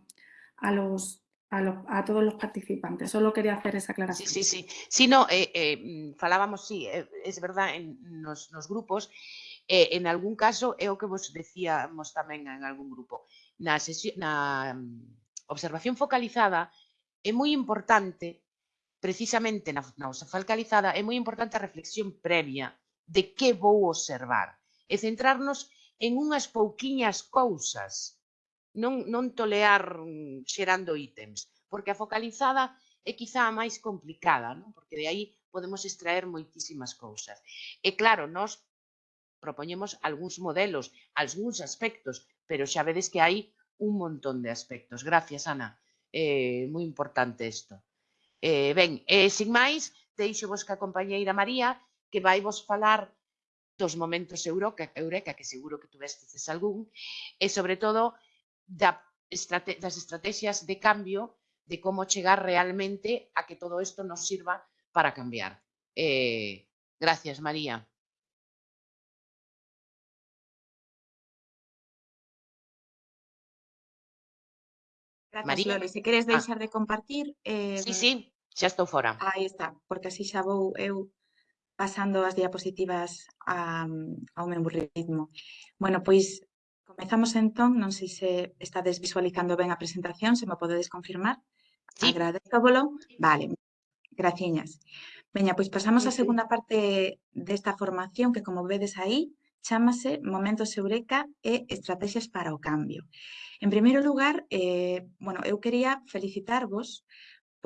a los, a, los- a todos los participantes. Solo quería hacer esa Sí, aclaración. sí, sí. Si no, eh, eh, falábamos, sí, eh, es verdad, en nos grupos, en algún caso, é o que vos decíamos tamén en algún grupo, na, sesión, na mm, observación focalizada é moi importante, precisamente na, na usa focalizada, é moi importante a reflexión previa de que vou observar e centrarnos en unhas pouquiñas cousas, non, non tolear mm, xerando ítems, porque a focalizada é quizá a máis complicada, non? porque de aí podemos extraer moitísimas cousas. E claro, nós propoñemos algúns modelos, algúns aspectos, pero xa vedes que hai un montón de aspectos. Gracias, Ana. Eh, moi importante isto. Eh, ben, e eh, sin máis, deixo vos que a compañeira María que vai vos falar dos momentos eureka, eureka que seguro que tuvestes algún, e sobre todo da estrate, das estrategias de cambio de como chegar realmente a que todo isto nos sirva para cambiar. Eh, gracias, María. Grazas, María. Loli. Se queres deixar ah. de compartir... Eh, sí, sí, xa estou fora. Aí está, porque así xa vou eu eh, pasando as diapositivas a, ao meu ritmo. Bueno, pois comezamos entón, non sei se estades visualizando ben a presentación, se me podedes confirmar. Sí. Agradezco, Vale, graciñas. Veña, pois pasamos á segunda parte desta formación que, como vedes aí, chámase Momentos Eureka e Estrategias para o Cambio. En primeiro lugar, eh, bueno, eu quería felicitarvos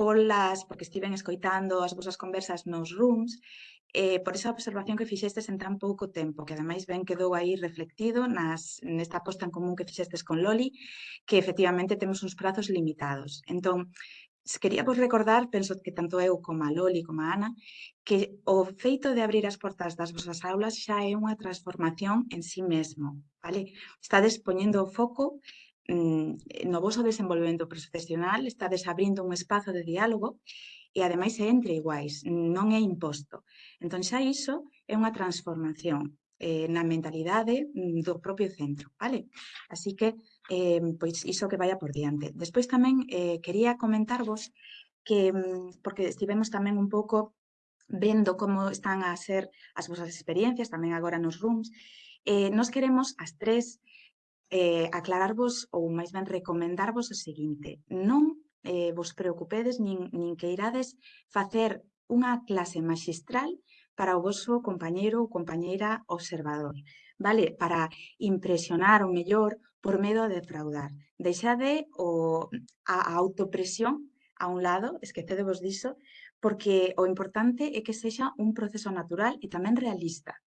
polas, porque estiven escoitando as vosas conversas nos rooms, eh, por esa observación que fixestes en tan pouco tempo, que ademais ben quedou aí reflectido nas, nesta aposta en común que fixestes con Loli, que efectivamente temos uns prazos limitados. Entón, se quería vos recordar, penso que tanto eu como a Loli como a Ana, que o feito de abrir as portas das vosas aulas xa é unha transformación en sí mesmo. Vale? Estades poñendo o foco Mm, no voso desenvolvemento profesional estades abrindo un espazo de diálogo e ademais é entre iguais, non é imposto. Entón xa iso é unha transformación eh, na mentalidade mm, do propio centro, vale? Así que, eh, pois, iso que vaya por diante. Despois tamén eh, quería comentarvos que, mm, porque estivemos tamén un pouco vendo como están a ser as vosas experiencias, tamén agora nos rooms, eh, nos queremos as tres eh, aclararvos ou máis ben recomendarvos o seguinte. Non eh, vos preocupedes nin, nin que irades facer unha clase magistral para o vosso compañeiro ou compañeira observador, vale? Para impresionar o mellor por medo de defraudar. Deixade o, a, a autopresión a un lado, esquecedevos diso, porque o importante é que sexa un proceso natural e tamén realista,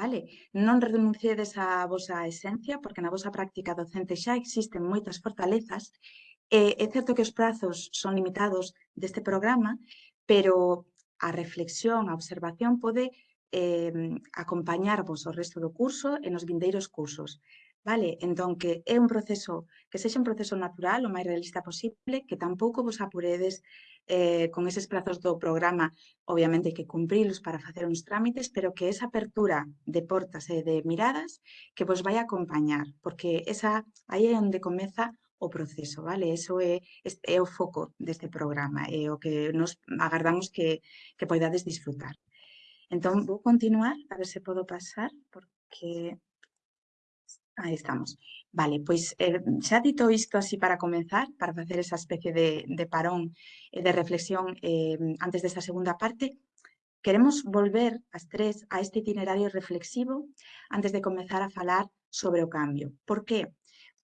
Vale? Non renuncedes á vosa esencia, porque na vosa práctica docente xa existen moitas fortalezas. E é certo que os prazos son limitados deste programa, pero a reflexión, a observación pode eh, acompañarvos o resto do curso e nos vindeiros cursos. Vale? Entón, que é un proceso, que sexa un proceso natural, o máis realista posible, que tampouco vos apuredes eh, con eses prazos do programa, obviamente hai que cumprilos para facer uns trámites, pero que esa apertura de portas e eh, de miradas que vos vai acompañar, porque esa aí é onde comeza o proceso, vale? Eso é, é o foco deste programa, é o que nos agardamos que, que poidades disfrutar. Entón, vou continuar, a ver se podo pasar, porque aí estamos. Vale, pois eh, xa dito isto así para comenzar, para facer esa especie de, de parón e eh, de reflexión eh, antes desta segunda parte, queremos volver as tres a este itinerario reflexivo antes de comenzar a falar sobre o cambio. Por que?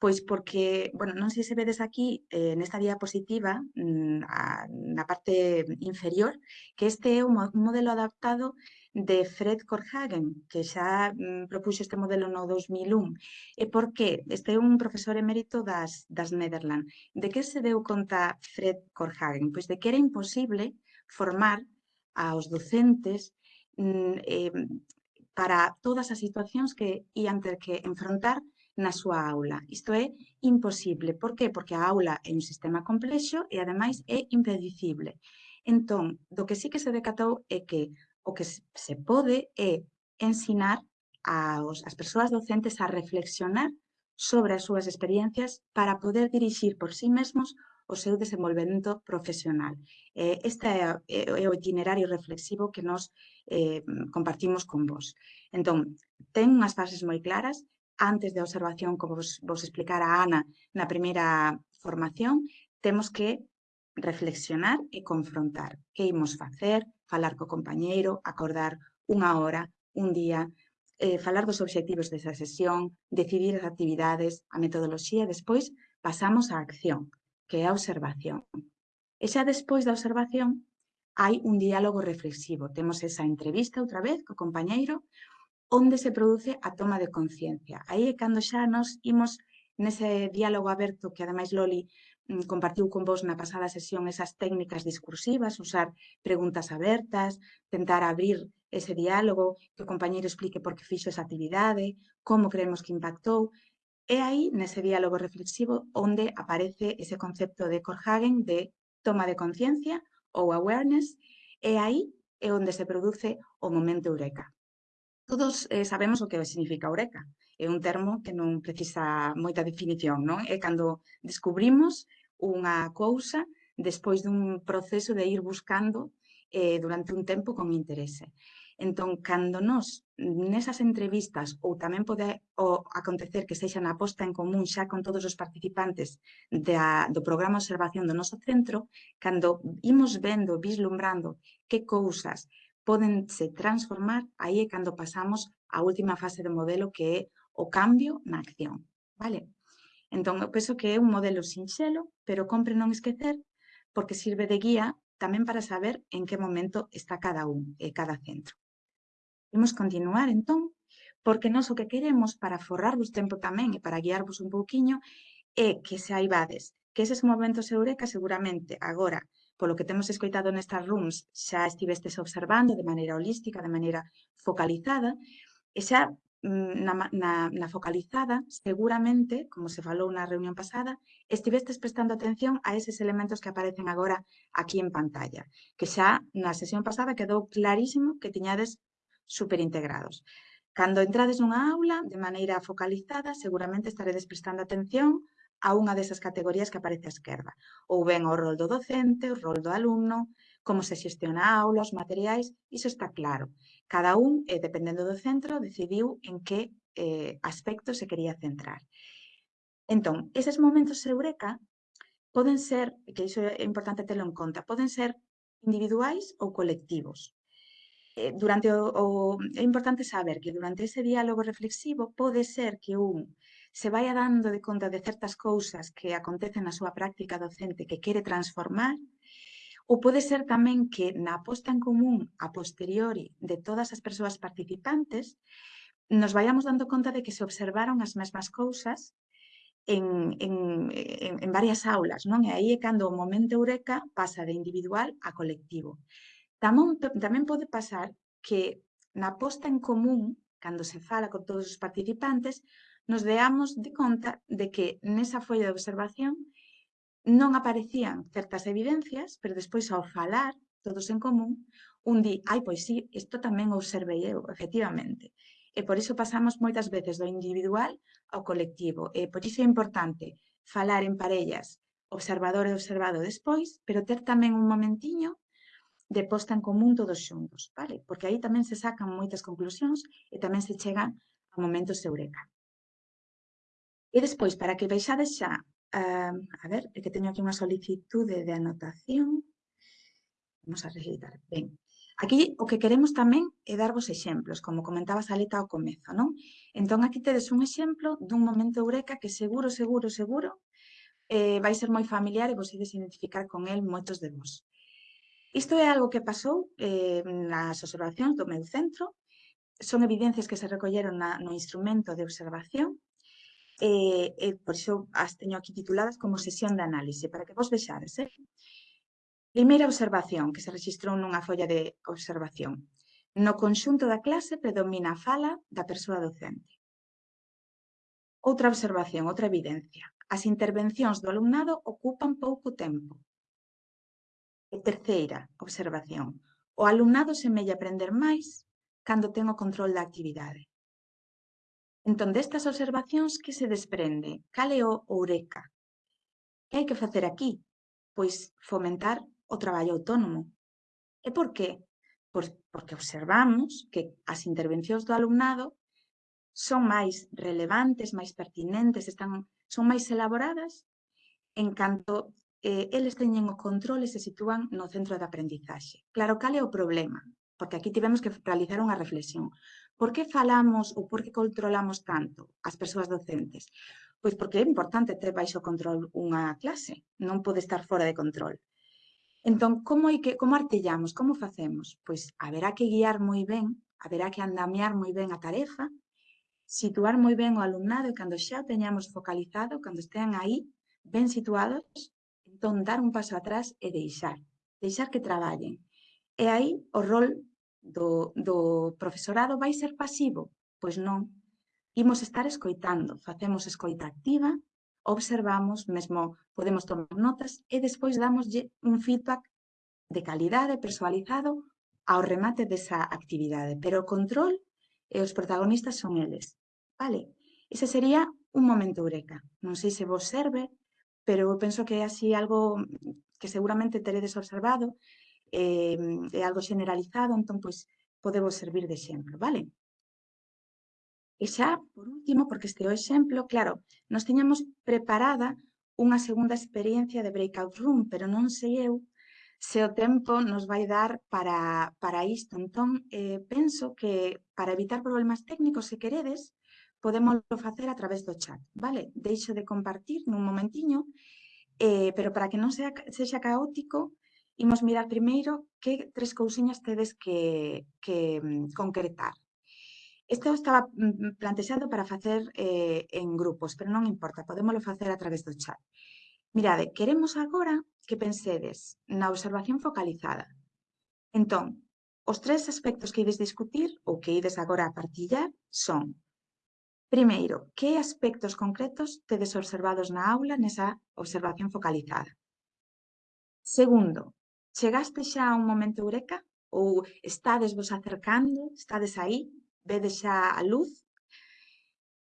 Pois porque, bueno, non sei se vedes aquí eh, nesta diapositiva mm, a, na parte inferior que este é un, un modelo adaptado de Fred Korhagen, que xa mm, propuxo este modelo no 2001. E por que? Este é un profesor emérito das, das Netherlands. De que se deu conta Fred Korhagen? Pois de que era imposible formar aos docentes mm, eh, para todas as situacións que ian ter que enfrontar na súa aula. Isto é imposible. Por qué? Porque a aula é un sistema complexo e, ademais, é impredicible. Entón, do que sí que se decatou é que o que se pode é eh, ensinar aos, as persoas docentes a reflexionar sobre as súas experiencias para poder dirixir por sí mesmos o seu desenvolvemento profesional. Eh, este é, é o itinerario reflexivo que nos eh, compartimos con vos. Entón, ten unhas fases moi claras, antes da observación, como vos, vos explicara a Ana na primeira formación, temos que reflexionar e confrontar que imos facer, falar co compañeiro, acordar unha hora, un día, eh, falar dos obxectivos desa sesión, decidir as actividades, a metodoloxía, despois pasamos á acción, que é a observación. E xa despois da observación hai un diálogo reflexivo. Temos esa entrevista outra vez co compañeiro onde se produce a toma de conciencia. Aí é cando xa nos imos nese diálogo aberto que ademais Loli Mm, compartiu con vos na pasada sesión esas técnicas discursivas, usar preguntas abertas, tentar abrir ese diálogo, que o compañeiro explique por que fixo esa actividade, como creemos que impactou. É aí, nese diálogo reflexivo, onde aparece ese concepto de Korhagen de toma de conciencia ou awareness, e aí é onde se produce o momento eureka. Todos eh, sabemos o que significa eureka, é un termo que non precisa moita definición, non? É cando descubrimos unha cousa despois dun proceso de ir buscando eh, durante un tempo con interese. Entón, cando nós nesas entrevistas ou tamén pode o, acontecer que sexa na posta en común xa con todos os participantes da, do programa observación do noso centro, cando imos vendo, vislumbrando que cousas poden se transformar, aí é cando pasamos á última fase do modelo que é o cambio na acción. Vale? Entón, eu penso que é un modelo sinxelo, pero compre non esquecer, porque sirve de guía tamén para saber en que momento está cada un e cada centro. Imos continuar, entón, porque nós o que queremos para forrarvos tempo tamén e para guiarvos un pouquiño é que saibades que eses momentos eureka seguramente agora polo que temos escoitado nestas rooms, xa estivestes observando de maneira holística, de maneira focalizada, e xa Mm, na, na, na focalizada, seguramente, como se falou na reunión pasada, estivestes prestando atención a eses elementos que aparecen agora aquí en pantalla, que xa na sesión pasada quedou clarísimo que tiñades superintegrados. Cando entrades nunha aula de maneira focalizada, seguramente estaredes prestando atención a unha desas categorías que aparece á esquerda, ou ben o rol do docente, o rol do alumno, como se xestiona a aula, os materiais, iso está claro. Cada un, eh, dependendo do centro, decidiu en que eh, aspecto se quería centrar. Entón, eses momentos eureka poden ser, que iso é importante telo en conta, poden ser individuais ou colectivos. Eh, durante o, o, é importante saber que durante ese diálogo reflexivo pode ser que un se vaya dando de conta de certas cousas que acontecen na súa práctica docente que quere transformar, Ou pode ser tamén que na aposta en común a posteriori de todas as persoas participantes nos vayamos dando conta de que se observaron as mesmas cousas en, en, en, en varias aulas, non? E aí é cando o momento eureka pasa de individual a colectivo. Tamón, tamén pode pasar que na posta en común, cando se fala con todos os participantes, nos deamos de conta de que nesa folla de observación non aparecían certas evidencias, pero despois ao falar, todos en común, un di, ai, pois sí, isto tamén observei eu, efectivamente. E por iso pasamos moitas veces do individual ao colectivo. E por iso é importante falar en parellas, observador e observado despois, pero ter tamén un momentiño de posta en común todos xuntos, vale? Porque aí tamén se sacan moitas conclusións e tamén se chegan a momentos de eureka. E despois, para que veixades xa Uh, a ver, é que teño aquí unha solicitude de anotación. Vamos a recitar. Ben. Aquí o que queremos tamén é darvos exemplos, como comentaba Salita ao comezo, non? Entón, aquí tedes un exemplo dun momento eureka que seguro, seguro, seguro eh, vai ser moi familiar e vos ides identificar con el moitos de vos. Isto é algo que pasou eh, nas observacións do meu centro, son evidencias que se recolleron na, no instrumento de observación eh, eh, por iso as teño aquí tituladas como sesión de análise, para que vos vexades. Eh? Primeira observación, que se registrou nunha folla de observación. No conxunto da clase predomina a fala da persoa docente. Outra observación, outra evidencia. As intervencións do alumnado ocupan pouco tempo. E terceira observación. O alumnado semella aprender máis cando ten o control da actividade. Entón, destas observacións que se desprende? Cal é o Eureka? Que hai que facer aquí? Pois fomentar o traballo autónomo. E por qué? Pois porque observamos que as intervencións do alumnado son máis relevantes, máis pertinentes, están, son máis elaboradas en canto eh, eles teñen o control e se sitúan no centro de aprendizaxe. Claro, cal é o problema? porque aquí tivemos que realizar unha reflexión. Por que falamos ou por que controlamos tanto as persoas docentes? Pois porque é importante ter baixo control unha clase, non pode estar fora de control. Entón, como, hai que, como artellamos, como facemos? Pois haberá que guiar moi ben, haberá que andamiar moi ben a tarefa, situar moi ben o alumnado e cando xa o teñamos focalizado, cando estean aí, ben situados, entón dar un paso atrás e deixar, deixar que traballen. E aí o rol do, do profesorado vai ser pasivo? Pois non. Imos estar escoitando, facemos escoita activa, observamos, mesmo podemos tomar notas e despois damoslle un feedback de calidade personalizado ao remate desa actividade. Pero o control e os protagonistas son eles. Vale, ese sería un momento eureka. Non sei se vos serve, pero eu penso que é así algo que seguramente teredes observado, eh, é algo generalizado, entón, pois, podemos servir de exemplo, vale? E xa, por último, porque este é o exemplo, claro, nos teñamos preparada unha segunda experiencia de breakout room, pero non sei eu se o tempo nos vai dar para, para isto. Entón, eh, penso que para evitar problemas técnicos, se queredes, podemos facer a través do chat, vale? Deixo de compartir nun momentiño, eh, pero para que non sea, sexa caótico, Imos mirar primeiro que tres cousiñas tedes que, que mm, concretar. Este estaba mm, mm, plantexado para facer eh, en grupos, pero non importa, podémoslo facer a través do chat. Mirade, queremos agora que pensedes na observación focalizada. Entón, os tres aspectos que ides discutir ou que ides agora a partillar son Primeiro, que aspectos concretos tedes observados na aula nesa observación focalizada? Segundo, Chegaste xa a un momento eureka? Ou estades vos acercando? Estades aí? Vedes xa a luz?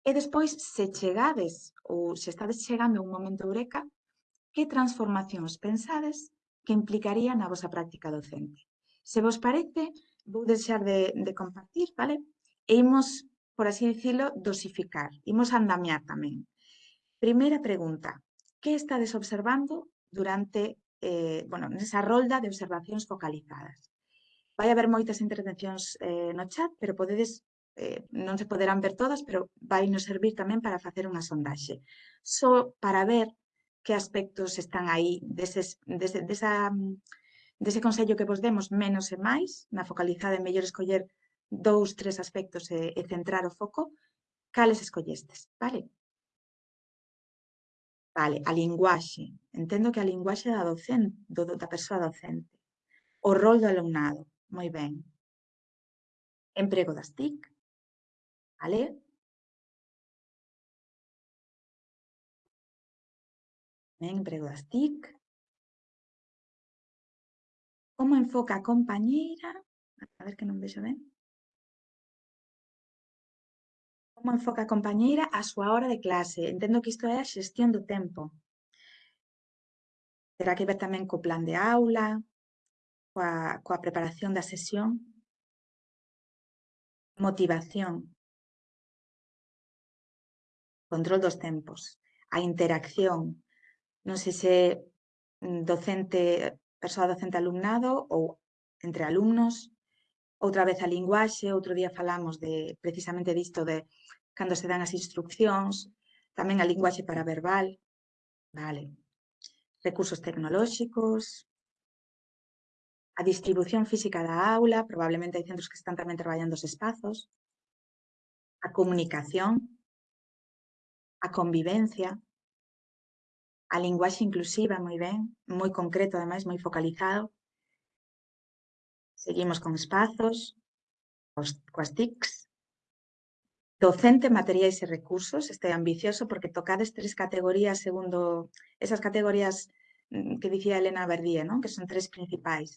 E despois, se chegades ou se estades chegando a un momento eureka, que transformacións pensades que implicaría na vosa práctica docente? Se vos parece, vou deixar de, de compartir, vale? E imos, por así dicilo, dosificar, imos andamiar tamén. Primeira pregunta, que estades observando durante eh, bueno, nesa rolda de observacións focalizadas. Vai haber moitas intervencións eh, no chat, pero podedes, eh, non se poderán ver todas, pero vai nos servir tamén para facer unha sondaxe. Só para ver que aspectos están aí deses, dese, desa, dese consello que vos demos menos e máis, na focalizada é mellor escoller dous, tres aspectos e, e centrar o foco, cales escollestes, vale? Vale, a linguaxe. Entendo que a linguaxe da, docente, do, da persoa docente. O rol do alumnado. Moi ben. Emprego das TIC. Vale? Ben, emprego das TIC. Como enfoca a compañeira? A ver que non vexo ben. como enfoca a compañeira a súa hora de clase. Entendo que isto é a xestión do tempo. Terá que ver tamén co plan de aula, coa, coa preparación da sesión. Motivación. Control dos tempos. A interacción. Non sei se mm, docente, persoa docente alumnado ou entre alumnos, outra vez a linguaxe, outro día falamos de precisamente disto de cando se dan as instruccións, tamén a linguaxe para verbal, vale, recursos tecnolóxicos, a distribución física da aula, probablemente hai centros que están tamén traballando os espazos, a comunicación, a convivencia, a linguaxe inclusiva, moi ben, moi concreto, ademais, moi focalizado, Seguimos con espazos, os, coas TICs, docente, materiais e recursos, é ambicioso porque tocades tres categorías segundo esas categorías mm, que dicía Elena Verdía, que son tres principais.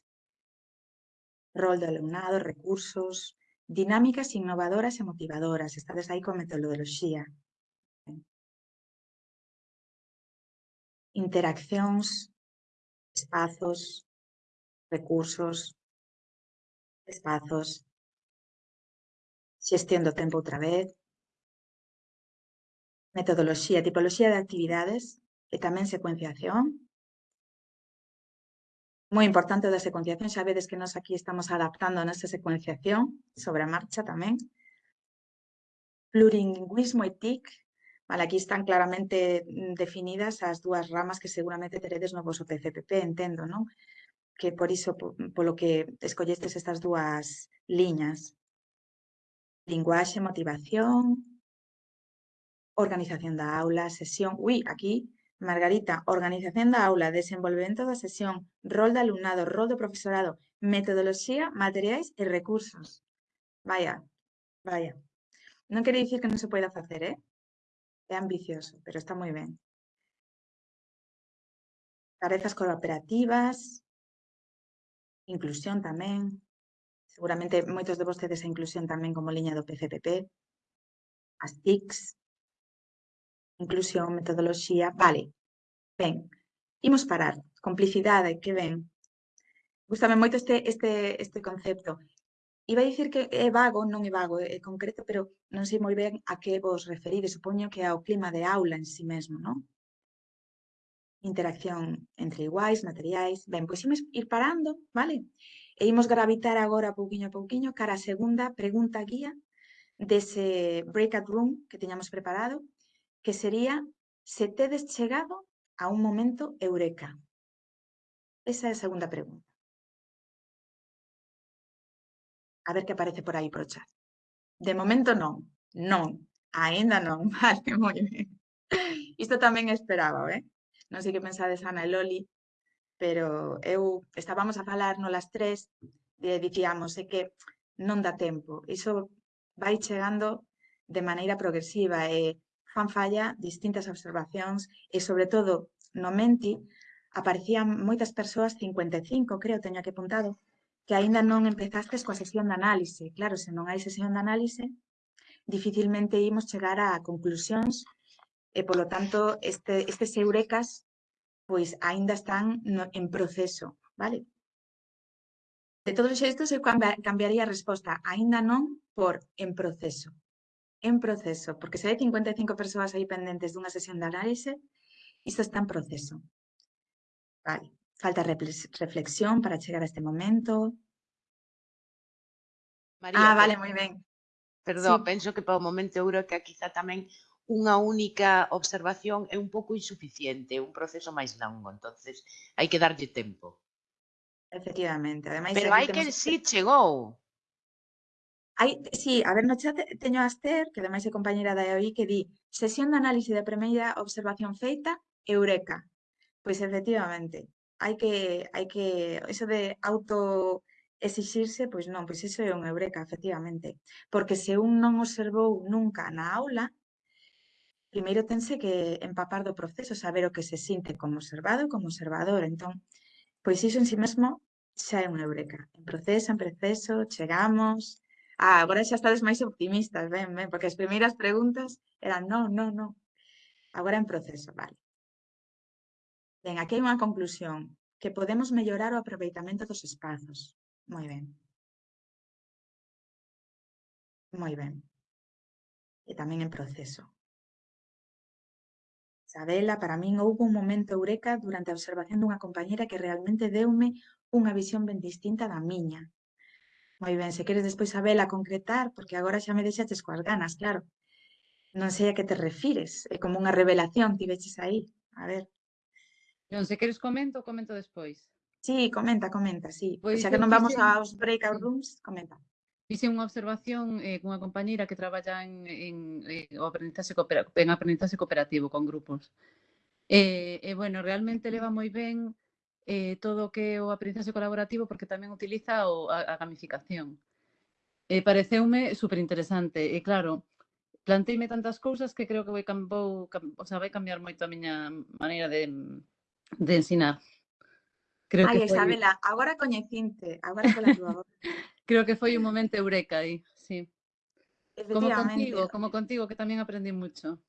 Rol do alumnado, recursos, dinámicas innovadoras e motivadoras, estades aí con metodoloxía. Interaccións, espazos, recursos, espazos. Xestión do tempo outra vez. Metodoloxía, tipoloxía de actividades e tamén secuenciación. Moi importante da secuenciación, xa vedes que nós aquí estamos adaptando a nosa secuenciación sobre a marcha tamén. Plurilingüismo e TIC, Vale, aquí están claramente mm, definidas as dúas ramas que seguramente teredes no vosso PCPP, entendo, non? Que por iso, polo que escollestes estas dúas liñas. Linguaxe, motivación, organización da aula, sesión... Ui, aquí, Margarita, organización da aula, desenvolvemento da sesión, rol de alumnado, rol do profesorado, metodoloxía, materiais e recursos. Vaya, vaya. Non quere dicir que non se poida facer, eh? É ambicioso, pero está moi ben. Tarefas cooperativas, inclusión tamén, seguramente moitos de vostedes a inclusión tamén como liña do PCPP, as TICs, inclusión, metodoloxía, vale, ben, imos parar, complicidade, que ben. Gústame moito este, este, este concepto. Iba a dicir que é vago, non é vago, é concreto, pero non sei moi ben a que vos referides, supoño que ao clima de aula en sí mesmo, non? Interacción entre iguais, materiais... Ben, pois imos ir parando, vale? E imos gravitar agora pouquiño a pouquiño cara segunda pregunta guía dese breakout room que teñamos preparado, que sería se tedes chegado a un momento eureka. Esa é a segunda pregunta. A ver que aparece por aí pro chat. De momento non, non, aínda non, vale, moi ben. Isto tamén esperaba, eh? non sei que pensades Ana e Loli, pero eu estábamos a falar no las tres e dicíamos é que non dá tempo. Iso vai chegando de maneira progresiva e fan falla distintas observacións e, sobre todo, no Menti aparecían moitas persoas, 55 creo, teño aquí apuntado, que aínda non empezastes coa sesión de análise. Claro, se non hai sesión de análise, dificilmente imos chegar a conclusións Eh, e, polo tanto, este, estes eurecas pois aínda están no, en proceso, vale? De todos estes, eu cambiaría a resposta aínda non por en proceso. En proceso, porque se hai 55 persoas aí pendentes dunha sesión de análise, isto está en proceso. Vale, falta reflexión para chegar a este momento. María, ah, eh, vale, moi ben. Perdón, sí. penso que para o momento euro que quizá tamén unha única observación é un pouco insuficiente, un proceso máis longo, entonces hai que darlle tempo. Efectivamente, ademais... Pero hai que temos... si sí chegou. Hai, sí, a ver, no chat teño a Aster, que ademais é compañera da EOI, que di sesión de análise da primeira observación feita, eureka. Pois efectivamente, hai que, hai que, eso de auto exixirse, pois non, pois iso é un eureka, efectivamente. Porque se un non observou nunca na aula, primeiro tense que empapar do proceso, saber o que se sinte como observado e como observador. Entón, pois iso en si sí mesmo xa é unha eureka. En proceso, en proceso, chegamos... Ah, agora xa estades máis optimistas, ben, ben, porque as primeiras preguntas eran non, non, non. Agora en proceso, vale. Ben, aquí hai unha conclusión, que podemos mellorar o aproveitamento dos espazos. Moi ben. Moi ben. E tamén en proceso. Sabela, para min houve un momento eureka durante a observación dunha compañera que realmente deume unha visión ben distinta da miña. Moi ben, se queres despois sabela concretar, porque agora xa me deixaches coas ganas, claro. Non sei a que te refires, é como unha revelación, tiveches aí, a ver. Non, se queres comento, comento despois. Sí, comenta, comenta, sí. Pois, xa que non vamos aos breakout rooms, comenta. Fixe unha observación eh, cunha compañeira que traballa en, en, eh, en, aprendizaxe cooperativo, en aprendizaxe cooperativo con grupos. E, eh, eh, bueno, realmente leva moi ben eh, todo o que é o aprendizaxe colaborativo porque tamén utiliza o, a, a gamificación. Eh, pareceume superinteresante. E claro, planteime tantas cousas que creo que vai cambou, cam, o sea, vai cambiar moito a miña maneira de, de ensinar. Creo Ai, que foi... Isabela, agora coñecinte, agora pola tua Creo que foi un momento eureka aí, sí. Como contigo, como contigo, que tamén aprendí mucho.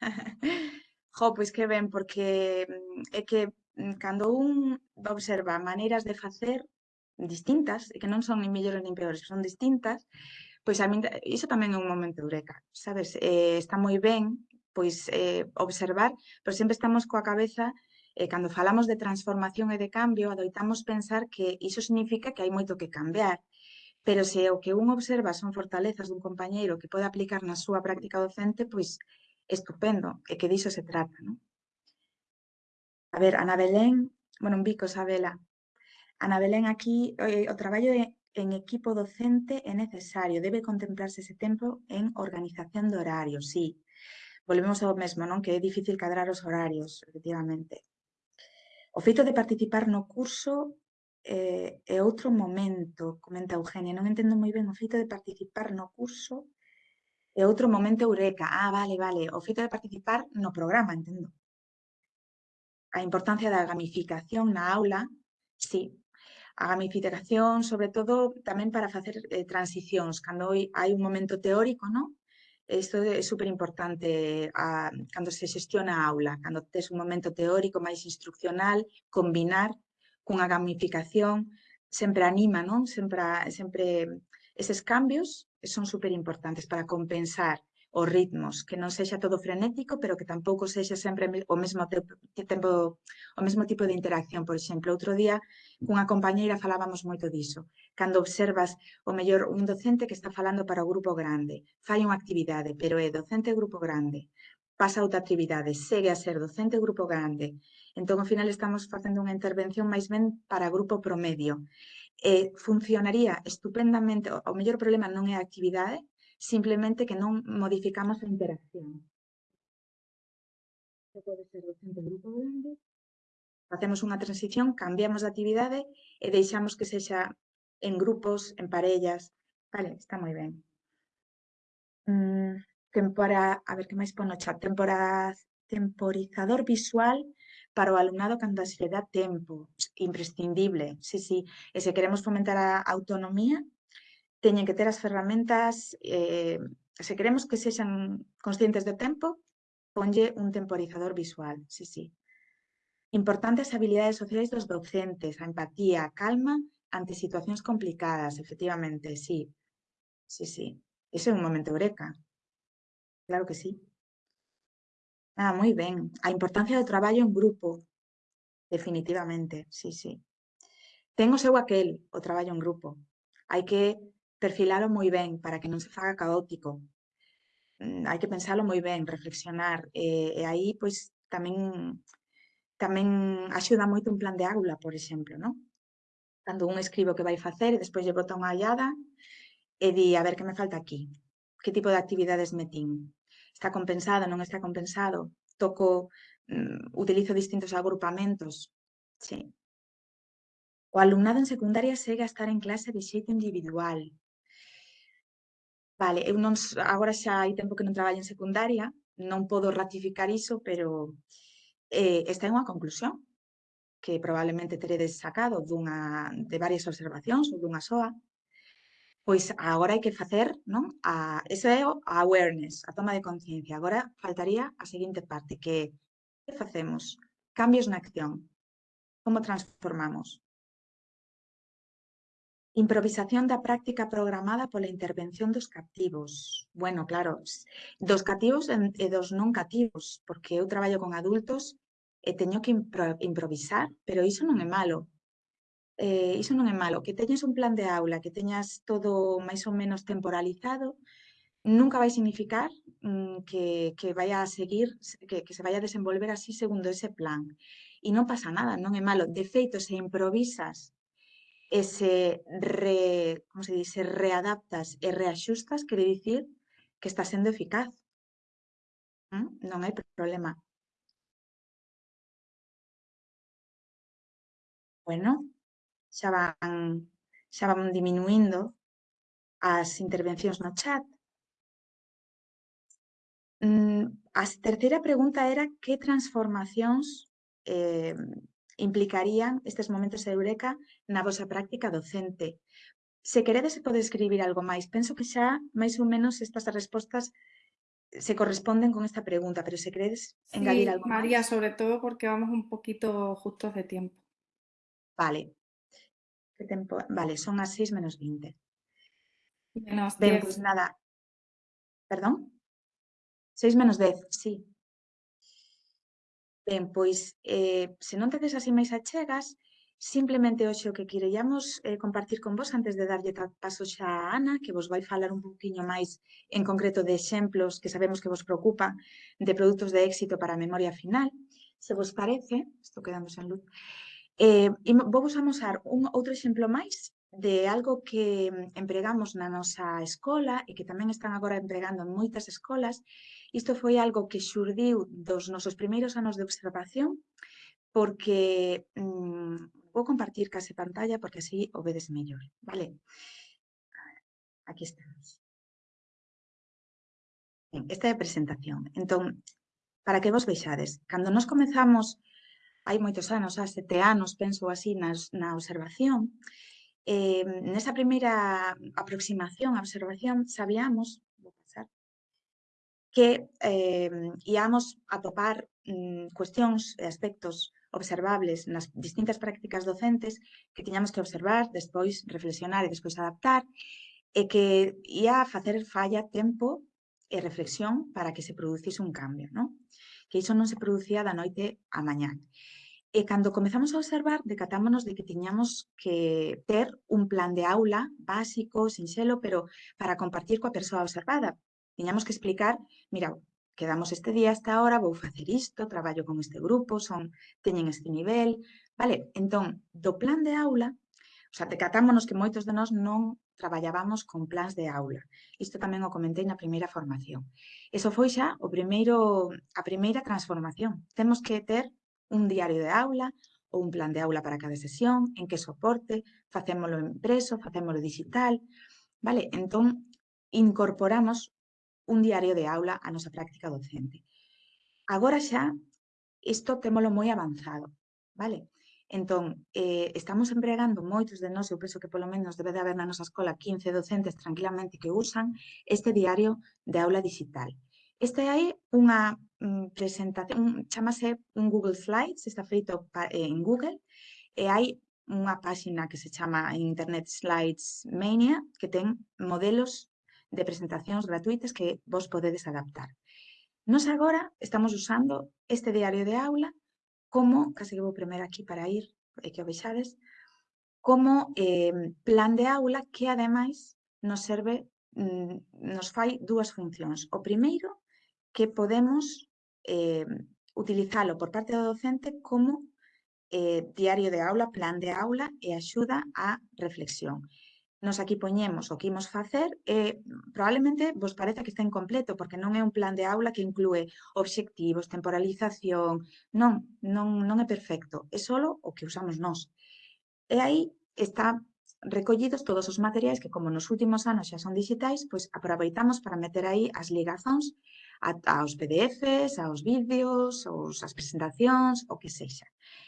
jo, pois que ben, porque é que cando un observa maneiras de facer distintas, e que non son nin mellores nin peores, son distintas, pois a min iso tamén é un momento eureka, sabes? Eh, está moi ben pois eh, observar, pero sempre estamos coa cabeza eh, cando falamos de transformación e de cambio, adoitamos pensar que iso significa que hai moito que cambiar. Pero se o que un observa son fortalezas dun compañeiro que pode aplicar na súa práctica docente, pois estupendo, e que diso se trata. Non? A ver, Ana Belén, bueno, un bico, Sabela. Ana Belén aquí, eh, o traballo en equipo docente é necesario, debe contemplarse ese tempo en organización de horario, sí. Volvemos ao mesmo, non? Que é difícil cadrar os horarios, efectivamente. O feito de participar no curso eh, é outro momento, comenta Eugenia, non entendo moi ben o feito de participar no curso, é outro momento eureka, ah, vale, vale, o feito de participar no programa, entendo. A importancia da gamificación na aula, sí, a gamificación, sobre todo, tamén para facer eh, transicións, cando hai un momento teórico, non? Isto é super importante a, cando se xestiona a aula, cando tes un momento teórico máis instruccional, combinar cunha gamificación, sempre anima, non? Sempre, sempre eses cambios son super importantes para compensar os ritmos, que non sexa todo frenético, pero que tampouco sexa sempre o mesmo tempo, o mesmo tipo de interacción. Por exemplo, outro día, cunha compañeira falábamos moito diso. Cando observas o mellor un docente que está falando para o grupo grande, fai unha actividade, pero é docente grupo grande, pasa outra actividade, segue a ser docente grupo grande, Entón, ao final, estamos facendo unha intervención máis ben para grupo promedio. E funcionaría estupendamente, o mellor problema non é a actividade, simplemente que non modificamos a interacción. Se pode ser docente grupo grande, facemos unha transición, cambiamos de actividade e deixamos que sexa en grupos, en parellas. Vale, está moi ben. Mm, temporada, a ver que máis pon no chat, temporada, temporizador visual para o alumnado cando se lle dá tempo, imprescindible, sí, sí. E se queremos fomentar a autonomía, teñen que ter as ferramentas, eh, se queremos que sexan conscientes do tempo, ponlle un temporizador visual, sí, sí. Importantes habilidades sociais dos docentes, a empatía, calma ante situacións complicadas, efectivamente, sí. Sí, sí. Iso é un momento eureka. Claro que sí. Ah, moi ben. A importancia do traballo en grupo, definitivamente, sí, sí. Ten o seu aquel, o traballo en grupo. Hai que perfilalo moi ben para que non se faga caótico. Mm, Hai que pensalo moi ben, reflexionar. Eh, e, e aí, pois, tamén tamén axuda moito un plan de aula, por exemplo, non? Cando un escribo o que vai facer e despois lle bota unha hallada e di, a ver, que me falta aquí? Que tipo de actividades metín? está compensado, non está compensado, toco, mm, utilizo distintos agrupamentos. Sí. O alumnado en secundaria segue a estar en clase de xeito individual. Vale, eu non, agora xa hai tempo que non traballo en secundaria, non podo ratificar iso, pero eh, esta é unha conclusión que probablemente teredes sacado dunha, de varias observacións ou dunha soa, Pois agora hai que facer, non? A, esa é a awareness, a toma de conciencia. Agora faltaría a seguinte parte, que que facemos? Cambios na acción. Como transformamos? Improvisación da práctica programada pola intervención dos captivos. Bueno, claro, dos cativos e eh, dos non cativos, porque eu traballo con adultos e teño que impro improvisar, pero iso non é malo, eh, iso non é malo, que teñas un plan de aula, que teñas todo máis ou menos temporalizado, nunca vai significar mm, que, que vai a seguir, que, que se vai a desenvolver así segundo ese plan. E non pasa nada, non é malo. De feito, se improvisas e se, re, como se dice, readaptas e reaxustas, quere dicir que está sendo eficaz. ¿Mm? Non hai problema. Bueno, xa van, xa van diminuindo as intervencións no chat. Mm, A terceira pregunta era que transformacións eh, implicarían estes momentos de eureka na vosa práctica docente. Se queredes, se pode escribir algo máis. Penso que xa, máis ou menos, estas respostas se corresponden con esta pregunta, pero se queredes engadir sí, algo María, más? sobre todo porque vamos un poquito justos de tiempo. Vale, Que tempo? Vale, son as 6 menos 20. Menos ben, 10. Pues nada. Perdón? 6 menos 10, sí. Ben, pois, eh, se non tedes así máis achegas, simplemente hoxe o que querellamos eh, compartir con vos antes de darlle paso xa a Ana, que vos vai falar un poquinho máis en concreto de exemplos que sabemos que vos preocupa de produtos de éxito para a memoria final. Se vos parece, estou quedándose en luz, Eh, vou vos amosar un outro exemplo máis de algo que mm, empregamos na nosa escola e que tamén están agora empregando en moitas escolas. Isto foi algo que xurdiu dos nosos primeiros anos de observación porque mm, vou compartir case pantalla porque así o vedes mellor, vale? Aquí estamos. Ben, esta é a presentación. Entón, para que vos veixades, cando nos comezamos hai moitos anos, há sete anos, penso así, nas, na observación, eh, nesa primeira aproximación á observación sabíamos vou pasar, que eh, íamos atopar mm, cuestións e aspectos observables nas distintas prácticas docentes que tiñamos que observar, despois reflexionar e despois adaptar, e que ia a facer falla tempo e reflexión para que se producise un cambio, non? que iso non se producía da noite a mañá. Eh, e cando comezamos a observar, decatámonos de que tiñamos que ter un plan de aula básico, sinxelo, pero para compartir coa persoa observada. Tiñamos que explicar, mira, quedamos este día hasta ahora, vou facer isto, traballo con este grupo, son teñen este nivel, vale? Entón, do plan de aula, o sea, decatámonos que moitos de nós non traballábamos con plans de aula. Isto tamén o comentei na primeira formación. Eso foi xa o primeiro, a primeira transformación. Temos que ter un diario de aula ou un plan de aula para cada sesión, en que soporte, facémolo impreso, facémolo digital, vale? Entón, incorporamos un diario de aula a nosa práctica docente. Agora xa, isto témolo moi avanzado, vale? Entón, eh, estamos empregando moitos de nós, eu penso que polo menos debe de haber na nosa escola 15 docentes tranquilamente que usan este diario de aula digital. Esta é unha mm, presentación, chamase un Google Slides, está feito eh, en Google, e hai unha páxina que se chama Internet Slides Mania, que ten modelos de presentacións gratuitas que vos podedes adaptar. Nos agora estamos usando este diario de aula como, case que vou primeiro aquí para ir e que o vexades, como eh, plan de aula que ademais nos serve, mm, nos fai dúas funcións. O primeiro que podemos eh, utilizalo por parte do docente como eh, diario de aula, plan de aula e axuda á reflexión. Nos aquí poñemos o que imos facer e probablemente vos parece que está incompleto porque non é un plan de aula que inclúe obxectivos, temporalización, non, non, non é perfecto, é solo o que usamos nós. E aí está recollidos todos os materiais que, como nos últimos anos xa son digitais, pois aproveitamos para meter aí as ligazóns aos PDFs, aos vídeos, aos, as presentacións, o que sexa.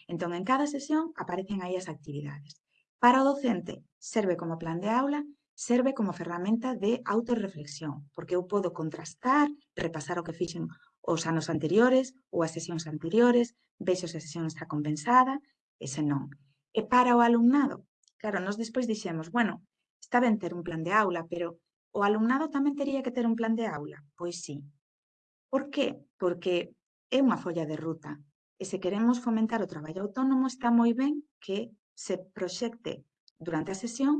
Entón, en cada sesión aparecen aí as actividades. Para o docente serve como plan de aula, serve como ferramenta de autorreflexión, porque eu podo contrastar, repasar o que fixen os anos anteriores ou as sesións anteriores, vexo se a sesión está compensada e se non. E para o alumnado Claro, nós despois dixemos, bueno, está ben ter un plan de aula, pero o alumnado tamén tería que ter un plan de aula? Pois sí. Por que? Porque é unha folla de ruta. E se queremos fomentar o traballo autónomo, está moi ben que se proxecte durante a sesión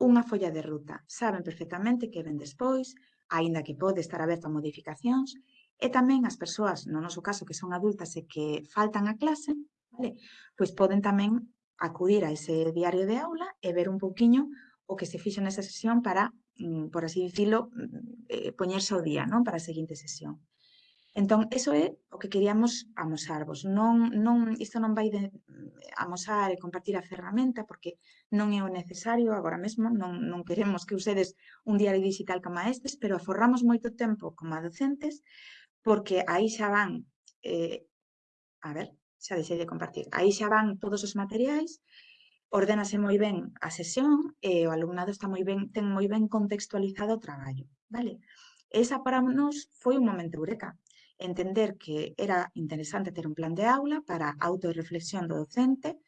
unha folla de ruta. Saben perfectamente que ven despois, aínda que pode estar aberto a modificacións, e tamén as persoas, no noso caso, que son adultas e que faltan a clase, vale? pois poden tamén acudir a ese diario de aula e ver un pouquiño o que se fixo nesa sesión para, mm, por así dicilo, mm, eh, poñerse ao día non para a seguinte sesión. Entón, eso é o que queríamos amosarvos. Non, non, isto non vai de mm, amosar e compartir a ferramenta porque non é o necesario agora mesmo, non, non queremos que usedes un diario digital como estes, pero aforramos moito tempo como a docentes porque aí xa van, eh, a ver, xa deixei de compartir. Aí xa van todos os materiais, ordenase moi ben a sesión e o alumnado está moi ben, ten moi ben contextualizado o traballo, vale? Esa para nos foi un momento eureka, entender que era interesante ter un plan de aula para autorreflexión do docente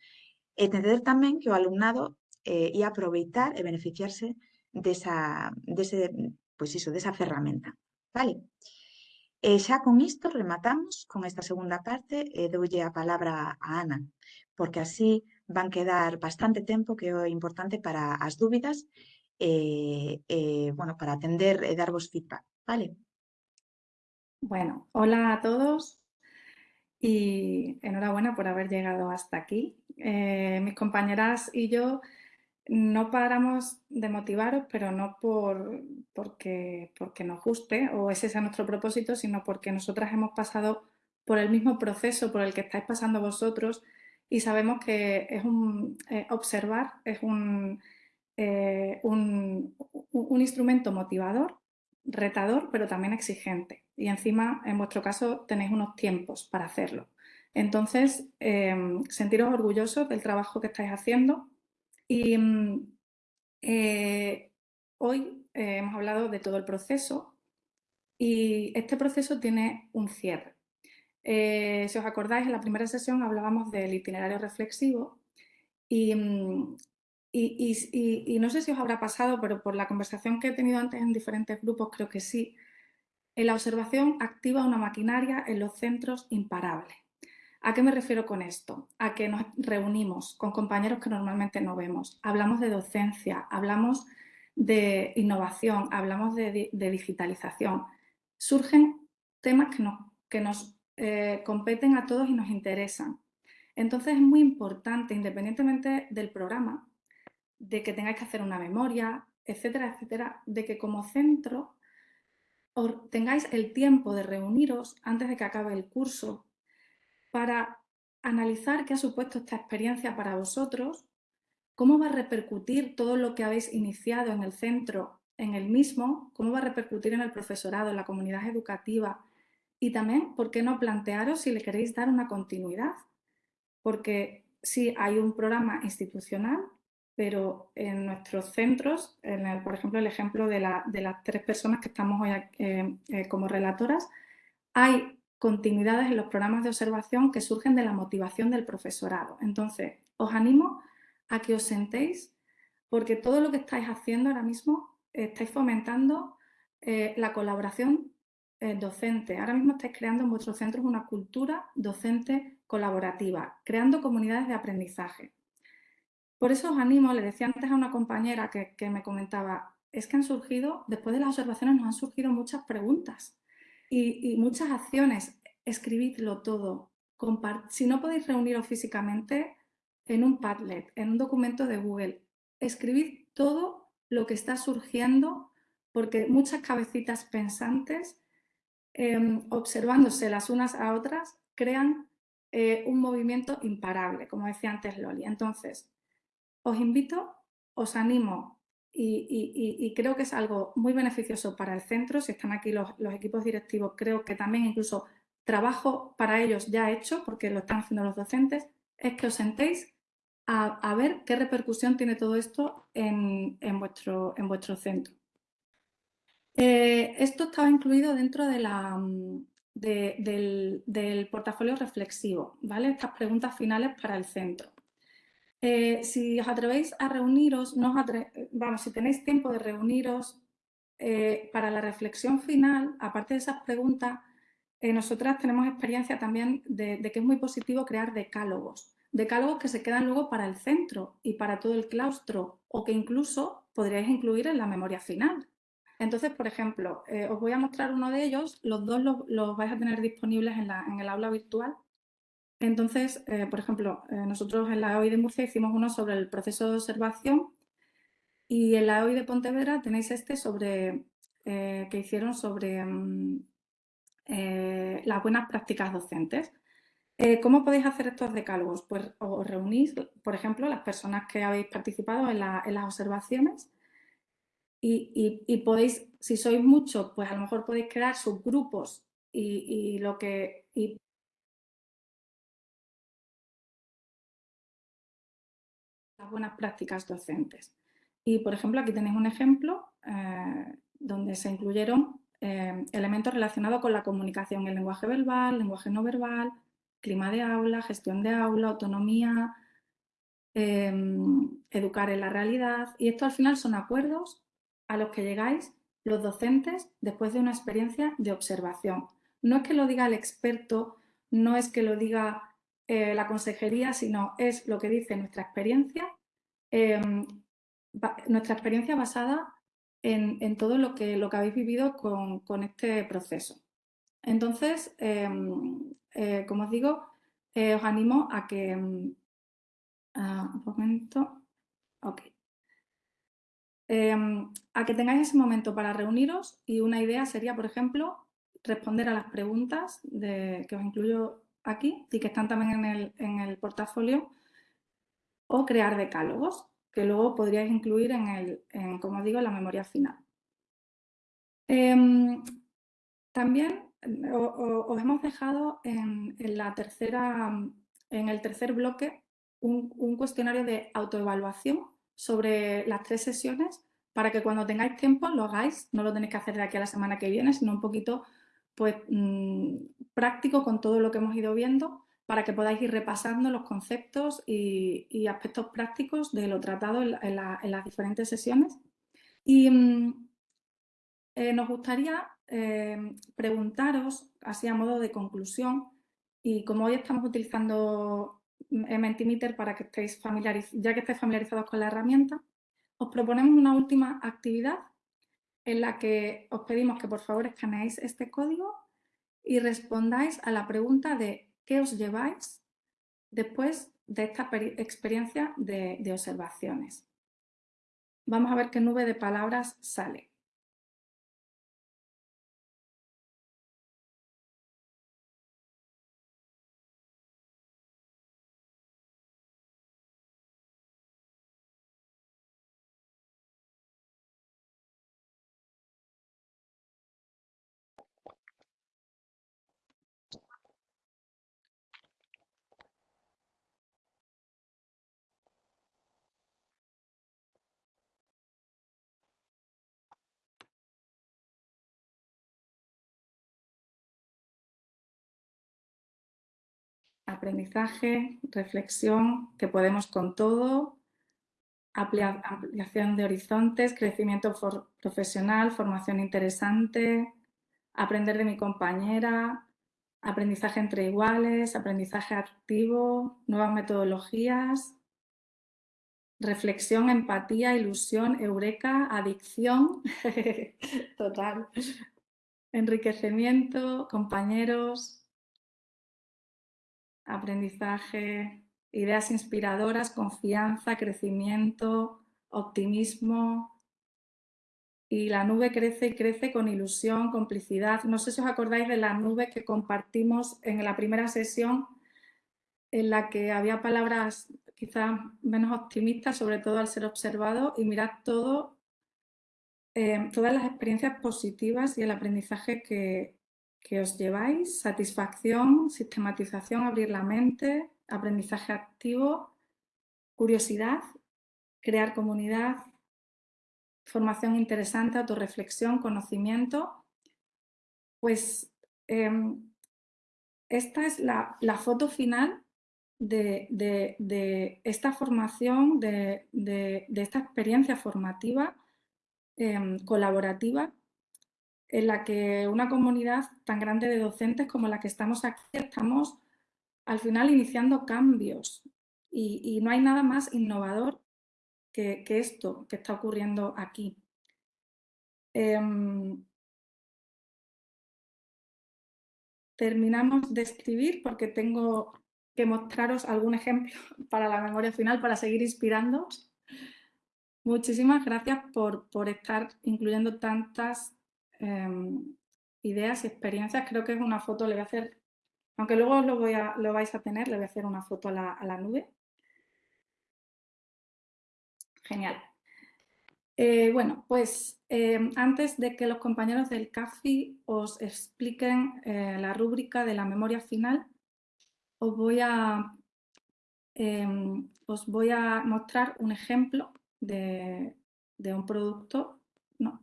e entender tamén que o alumnado eh, ia aproveitar e beneficiarse desa, dese, pois iso, desa ferramenta, vale? Vale? E xa con isto rematamos con esta segunda parte e doulle a palabra a Ana, porque así van quedar bastante tempo que é importante para as dúbidas e, e bueno, para atender e darvos feedback, vale? Bueno, hola a todos y enhorabuena por haber llegado hasta aquí. Eh, mis compañeras y yo no paramos de motivaros, pero no por, porque, porque nos guste o ese sea nuestro propósito, sino porque nosotras hemos pasado por el mismo proceso por el que estáis pasando vosotros y sabemos que es un eh, observar, es un, eh, un, instrumento motivador retador, pero también exigente. Y encima, en vuestro caso, tenéis unos tiempos para hacerlo. Entonces, eh, sentiros orgullosos del trabajo que estáis haciendo. Y mm, eh, hoy eh, hemos hablado de todo el proceso y este proceso tiene un cierre. si os acordáis, en la primera sesión hablábamos del itinerario reflexivo y mm, y, no sé si os habrá pasado, pero por la conversación que he tenido antes en diferentes grupos, creo que sí. La observación activa una maquinaria en los centros imparable. ¿A qué me refiero con esto? A que nos reunimos con compañeros que normalmente no vemos. Hablamos de docencia, hablamos de innovación, hablamos de, digitalización. Surgen temas que nos, que nos eh, competen a todos y nos interesan. Entonces es muy importante, independientemente del programa, de que tengáis que hacer una memoria, etcétera, etcétera, de que como centro tengáis el tiempo de reuniros antes de que acabe el curso para analizar qué ha supuesto esta experiencia para vosotros, cómo va a repercutir todo lo que habéis iniciado en el centro, en el mismo, cómo va a repercutir en el profesorado, en la comunidad educativa y también, ¿por qué no plantearos si le queréis dar una continuidad? Porque si hay un programa institucional pero en nuestros centros, por ejemplo, el ejemplo de, las tres personas que estamos hoy eh, eh, como relatoras, hay continuidades en los programas de observación que surgen de la motivación del profesorado. Entonces, os animo a que os sentéis porque todo lo que estáis haciendo ahora mismo estáis fomentando eh, la colaboración eh, docente. Ahora mismo estáis creando en vuestros centros una cultura docente colaborativa, creando comunidades de aprendizaje. Por eso os animo, le decía antes a una compañera que, me comentaba, es que han surgido, después de las observaciones nos han surgido muchas preguntas y, muchas acciones. Escribidlo todo. si no podéis reuniros físicamente, en un Padlet, en un documento de Google, escribid todo lo que está surgiendo porque muchas cabecitas pensantes, em, observándose las unas a otras, crean eh, un movimiento imparable, como decía antes Loli. Entonces, os invito, os animo y, creo que es algo muy beneficioso para el centro. Si están aquí los, equipos directivos, creo que también incluso trabajo para ellos ya hecho, porque lo están haciendo los docentes, es que os sentéis a, ver qué repercusión tiene todo esto en, vuestro, en vuestro centro. Eh, esto estaba incluido dentro mm, del, portafolio reflexivo, ¿vale? Estas preguntas finales para el centro. Eh, si os atrevéis a reuniros, no vamos, si tenéis tiempo de reuniros eh, para la reflexión final, aparte de esas preguntas, nosotras tenemos experiencia también de, que es muy positivo crear decálogos decálogos que se quedan luego para el centro y para todo el claustro o que incluso podríais incluir en la memoria final. Entonces, por ejemplo, eh, os voy a mostrar uno de ellos, los dos los, vais a tener disponibles en, el aula virtual. Entonces, eh, por ejemplo, eh, nosotros en la OI de Murcia hicimos uno sobre el proceso de observación y en la OI de Pontevedra tenéis este sobre que hicieron sobre mm, las buenas prácticas docentes. Eh, ¿Cómo podéis hacer estos decálogos? Pues os reunís, por ejemplo, las personas que habéis participado en, las observaciones y, podéis, si sois muchos, pues a lo mejor podéis crear subgrupos y, lo que... buenas prácticas docentes. Y, por ejemplo, aquí tenéis un ejemplo eh, donde se incluyeron eh, elementos relacionados con la comunicación, el lenguaje verbal, lenguaje no verbal, clima de aula, gestión de aula, autonomía, em, educar en la realidad. Y esto al final son acuerdos a los que llegáis los docentes después de una experiencia de observación. No es que lo diga el experto, no es que lo diga eh, la consejería, sino es lo que dice nuestra experiencia, em, nuestra experiencia basada en, todo lo que, lo que habéis vivido con, este proceso. Entonces, em, eh, como os digo, eh, os animo a que... Mm, ah, un momento. Em, a que tengáis ese momento para reuniros y una idea sería, por ejemplo, responder a las preguntas que os incluyo aquí y que están también en el, portafolio o crear decálogos que luego podríais incluir en, el, como digo, la memoria final. Em, también os hemos dejado en, la tercera, en el tercer bloque un, cuestionario de autoevaluación sobre las tres sesiones para que cuando tengáis tiempo lo hagáis, no lo tenéis que hacer de aquí a la semana que viene, sino un poquito pues, mm, práctico con todo lo que hemos ido viendo para que podáis ir repasando los conceptos y, aspectos prácticos de lo tratado en, las diferentes sesiones. Y mm, eh, nos gustaría Em, preguntaros, así a modo de conclusión, y como hoy estamos utilizando Mentimeter para que estéis ya que estéis familiarizados con la herramienta, os proponemos una última actividad en la que os pedimos que por favor escaneéis este código y respondáis a la pregunta de ¿qué os lleváis después de esta experiencia de observaciones? Vamos a ver qué nube de palabras sale. Aprendizaje, reflexión, que podemos con todo, ampliación de horizontes, crecimiento profesional, formación interesante, aprender de mi compañera, aprendizaje entre iguales, aprendizaje activo, nuevas metodologías, reflexión, empatía, ilusión, eureka, adicción, total, enriquecimiento, compañeros, aprendizaje, ideas inspiradoras, confianza, crecimiento, optimismo. Y la nube crece y crece con ilusión, complicidad. No sé si os acordáis de la nube que compartimos en la primera sesión en la que había palabras quizás menos optimistas, sobre todo al ser observado, y mirad todo, eh, todas las experiencias positivas y el aprendizaje que, que os lleváis, satisfacción, sistematización, abrir la mente, aprendizaje activo, curiosidad, crear comunidad, formación interesante, autorreflexión, conocimiento. Pues em, esta es la, foto final de, esta formación, de, esta experiencia formativa em, colaborativa en la que una comunidad tan grande de docentes como la que estamos aquí, estamos al final iniciando cambios y, no hay nada más innovador que, esto que está ocurriendo aquí. Em, terminamos de escribir porque tengo que mostraros algún ejemplo para la memoria final, para seguir inspirando. Muchísimas gracias por, por estar incluyendo tantas Em, ideas y experiencias. Creo que es una foto, le voy a hacer, aunque luego lo, vais a tener, le voy a hacer una foto a la, nube. Genial. Eh, bueno, pues em, antes de que los compañeros del CAFI os expliquen eh, la rúbrica de la memoria final, os voy a, em, os voy a mostrar un ejemplo de, un producto. No,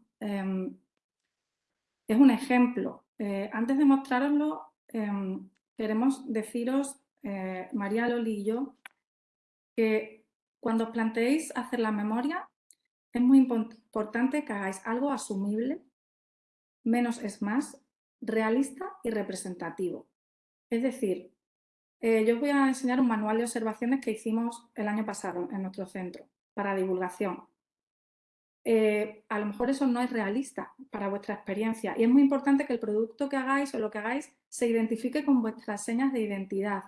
es un ejemplo. Eh, antes de mostraroslo, em, queremos deciros, eh, María Loli y yo, que cuando os planteéis hacer la memoria, es muy importante que hagáis algo asumible, menos es más, realista y representativo. Es decir, eh, yo os voy a enseñar un manual de observaciones que hicimos el año pasado en nuestro centro para divulgación. Eh, a lo mejor eso no es realista para vuestra experiencia y es muy importante que el producto que hagáis o lo que hagáis se identifique con vuestras señas de identidad.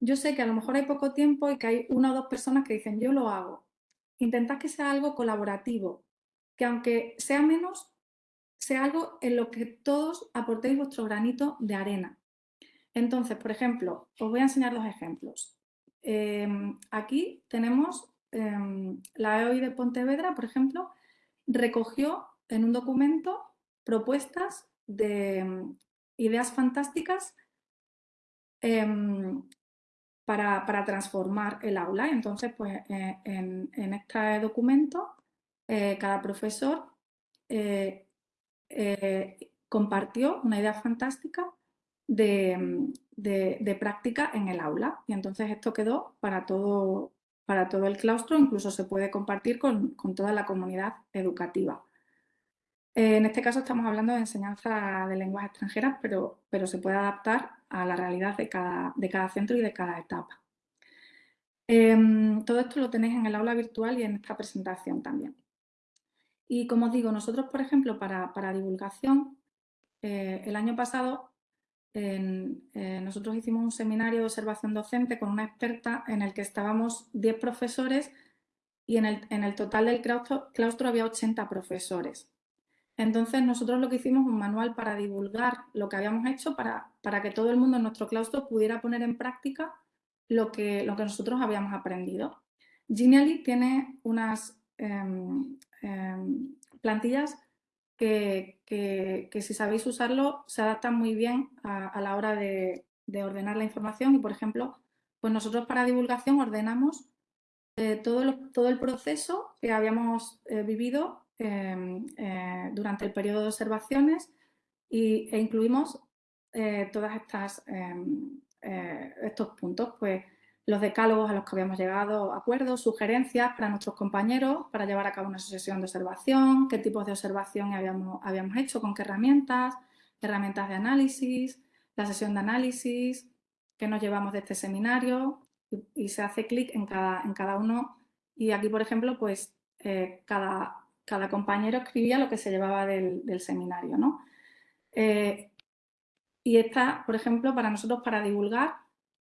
Yo sé que a lo mejor hay poco tiempo y que hay una o dos personas que dicen yo lo hago. Intentad que sea algo colaborativo, que aunque sea menos, sea algo en lo que todos aportéis vuestro granito de arena. Entonces, por ejemplo, os voy a enseñar dos ejemplos. Em, aquí tenemos Em, la EOI de Pontevedra, por ejemplo, recogió en un documento propuestas de em, ideas fantásticas em, para, transformar el aula. Entonces, pues eh, en, este documento, eh, cada profesor eh, compartió una idea fantástica de, de, práctica en el aula. Y entonces esto quedó para todo, para todo el claustro, incluso se puede compartir con, toda la comunidad educativa. En este caso estamos hablando de enseñanza de lenguas extranjeras, pero, pero se puede adaptar a la realidad de cada, de cada centro y de cada etapa. Em, todo esto lo tenéis en el aula virtual y en esta presentación también. Y como os digo, nosotros, por ejemplo, para, divulgación, eh, el año pasado eh, nosotros hicimos un seminario de observación docente con una experta en el que estábamos 10 profesores y en el, total del claustro, había 80 profesores. Entonces nosotros lo que hicimos un manual para divulgar lo que habíamos hecho para, para que todo el mundo en nuestro claustro pudiera poner en práctica lo que, lo que nosotros habíamos aprendido. Genially tiene unas em, em, plantillas que, si sabéis usarlo se adaptan muy bien a, la hora de, ordenar la información y, por ejemplo, pues nosotros para divulgación ordenamos eh, todo, todo, el proceso que habíamos eh, vivido em, eh, durante el periodo de observaciones y, e incluimos todas estas em, estos puntos, pues los decálogos a los que habíamos llegado, acuerdos, sugerencias para nuestros compañeros para llevar a cabo una sesión de observación, qué tipos de observación habíamos, habíamos hecho, con qué herramientas, herramientas de análisis, la sesión de análisis, qué nos llevamos de este seminario y, se hace clic en cada, en cada uno y aquí, por ejemplo, pues eh, cada, cada compañero escribía lo que se llevaba del, del seminario, ¿no? Eh, y esta, por ejemplo, para nosotros, para divulgar,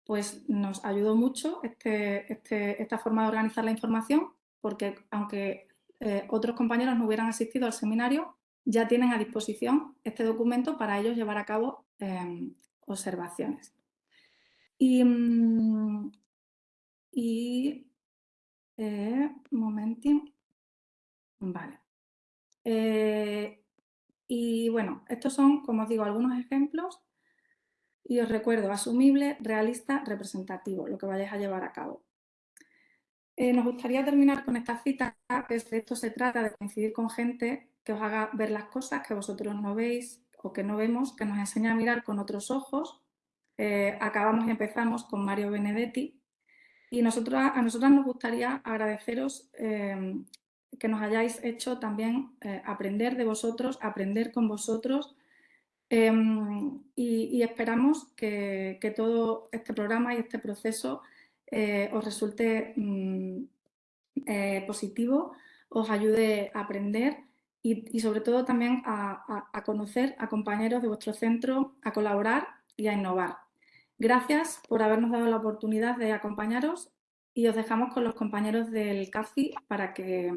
pues nos ayudó mucho este, este, esta forma de organizar la información, porque aunque eh, otros compañeros no hubieran asistido al seminario, ya tienen a disposición este documento para ellos llevar a cabo eh, observaciones. Y, mm, y eh. Vale. Eh, y bueno, estos son, como os digo, algunos ejemplos y os recuerdo, asumible, realista, representativo, lo que vayáis a llevar a cabo. Eh, nos gustaría terminar con esta cita, que de esto se trata, de coincidir con gente que os haga ver las cosas que vosotros no veis o que no vemos, que nos enseña a mirar con otros ojos. Eh, acabamos y empezamos con Mario Benedetti y nosotros, a nosotras nos gustaría agradeceros eh, que nos hayáis hecho también aprender de vosotros, aprender con vosotros Em, y, esperamos que, todo este programa y este proceso eh, os resulte mm, eh, positivo, os ayude a aprender y, sobre todo también a, conocer a compañeros de vuestro centro, a colaborar y a innovar. Gracias por habernos dado la oportunidad de acompañaros y os dejamos con los compañeros del CAFI para que,